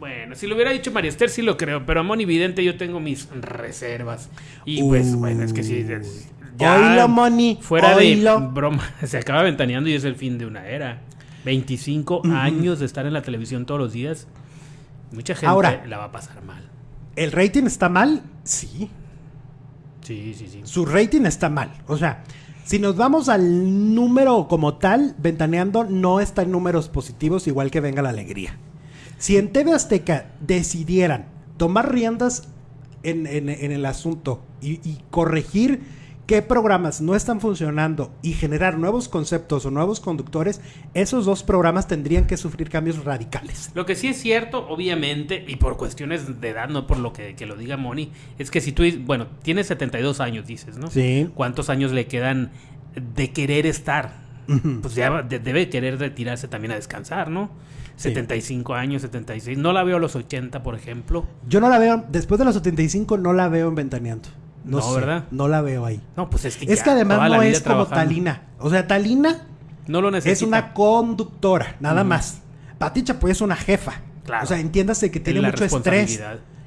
Bueno, si lo hubiera dicho María Esther, sí lo creo, pero a Moni Vidente yo tengo mis reservas. Y pues, bueno, es que sí. Ya Moni. Fuera de broma, <laughs> se acaba ventaneando y es el fin de una era. 25 años de estar en la televisión todos los días. Mucha gente Ahora, la va a pasar mal. ¿El rating está mal? Sí. Sí, sí, sí. Su rating está mal. O sea, si nos vamos al número como tal, Ventaneando no está en números positivos, igual que Venga la Alegría. Si en TV Azteca decidieran tomar riendas en, el asunto y, corregir qué programas no están funcionando y generar nuevos conceptos o nuevos conductores, esos dos programas tendrían que sufrir cambios radicales. Lo que sí es cierto, obviamente, y por cuestiones de edad, no por lo que, lo diga Moni, es que si tú, bueno, tienes 72 años, dices, ¿no? Sí. ¿Cuántos años le quedan de querer estar? Pues ya debe querer retirarse también a descansar, ¿no? 75 años, 76. No la veo a los 80, por ejemplo. Yo no la veo, después de los 75 no la veo en Ventaneando. No, ¿verdad? No la veo ahí. No, pues es que Es que además no es como Talina. O sea, Talina no lo necesita. es una conductora, nada más. Pati Chapoy es una jefa. Claro. O sea, entiéndase que tiene mucho estrés.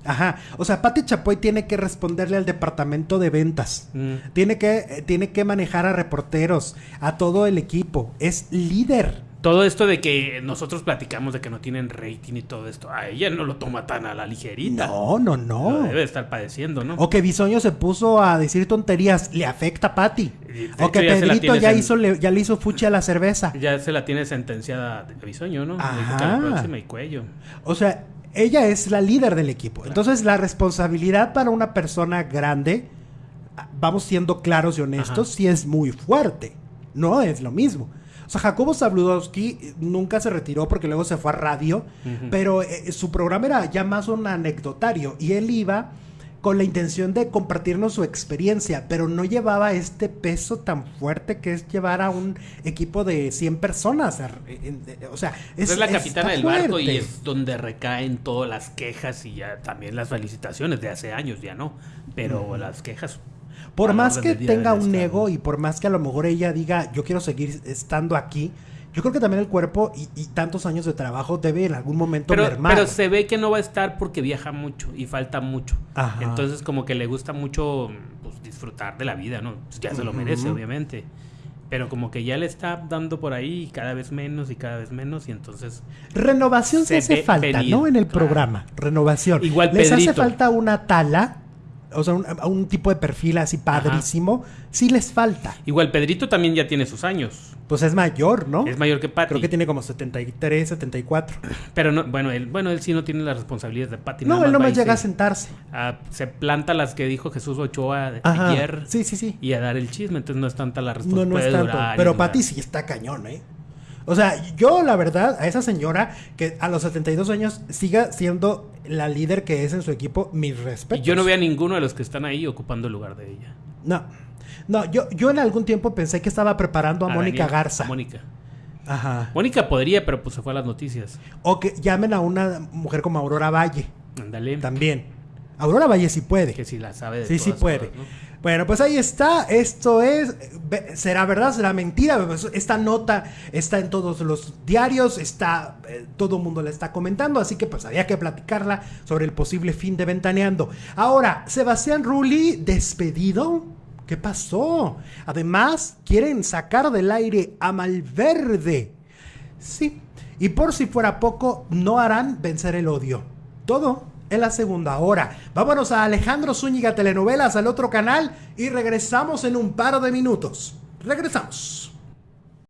Ajá. O sea, Pati Chapoy tiene que responderle al departamento de ventas. Mm. Tiene, que, eh, tiene que manejar a reporteros, a todo el equipo. Es líder todo esto de que nosotros platicamos de que no tienen rating y todo esto, a ella no lo toma tan a la ligerita. No, no, no. debe estar padeciendo, ¿no? O que Bisoño se puso a decir tonterías, le afecta a Patty. O que Pedrito ya, hizo, le, ya le hizo fuchi a la cerveza. Ya se la tiene sentenciada de Bisoño, ¿no? Ajá. La próxima y cuello. O sea, ella es la líder del equipo. Entonces, la responsabilidad para una persona grande, vamos siendo claros y honestos, sí es muy fuerte. No es lo mismo. O sea, Jacobo Zabludowski nunca se retiró porque luego se fue a radio, pero eh, su programa era ya más un anecdotario y él iba con la intención de compartirnos su experiencia, pero no llevaba este peso tan fuerte que es llevar a un equipo de 100 personas. O sea, es, es la capitana del barco y es donde recaen todas las quejas y ya también las felicitaciones de hace años, ya no, pero las quejas por más que tenga un ego y por más que a lo mejor ella diga, yo quiero seguir estando aquí, yo creo que también el cuerpo y, tantos años de trabajo debe en algún momento pero, mermar. Pero se ve que no va a estar porque viaja mucho y falta mucho. Entonces como que le gusta mucho pues, disfrutar de la vida, ¿no? Pues ya se lo merece, obviamente. Pero como que ya le está dando por ahí cada vez menos y cada vez menos y entonces... Renovación se, Se hace falta, ¿no? En el claro. programa. Renovación. Igual Les hace falta una tala, o sea, un, un tipo de perfil así padrísimo. Sí les falta. Igual Pedrito también ya tiene sus años. Pues es mayor, ¿no? Es mayor que Patty. Creo que tiene como 73, 74. Pero no, bueno, él, bueno, él sí no tiene las responsabilidades de Patty. No, él no y llega a se- sentarse. a- se planta las que dijo Jesús Ochoa de- ayer Sí, sí, sí. y a dar el chisme. Entonces no es tanta la No, responsabilidad. no es puede tanto. durar Pero. Patty sí está cañón, ¿eh? O sea, yo la verdad, a esa señora que a los 72 años siga siendo la líder que es en su equipo, mis Y respetos. yo no veo a ninguno de los que están ahí ocupando el lugar de ella. No. No, yo, yo en algún tiempo pensé que estaba preparando a, Mónica Garza. Mónica. Ajá. Mónica podría, pero pues se fue a las noticias. O que llamen a una mujer como Aurora Valle. Ándale. También. Aurora Valle sí puede. Que si la sabe de Sí, sí puede. Bueno, pues ahí está. Esto es. ¿Será verdad? ¿Será mentira? Pues Esta nota está en todos los diarios. Está. eh, todo el mundo la está comentando. Así que pues había que platicarla sobre el posible fin de Ventaneando. Ahora, Sebastián Rulli despedido. ¿Qué pasó? Además, quieren sacar del aire a Malverde. Sí. Y por si fuera poco, no harán vencer el odio. Todo en la segunda hora. Vámonos a Alejandro Zúñiga Telenovelas al otro canal y regresamos en un par de minutos. Regresamos.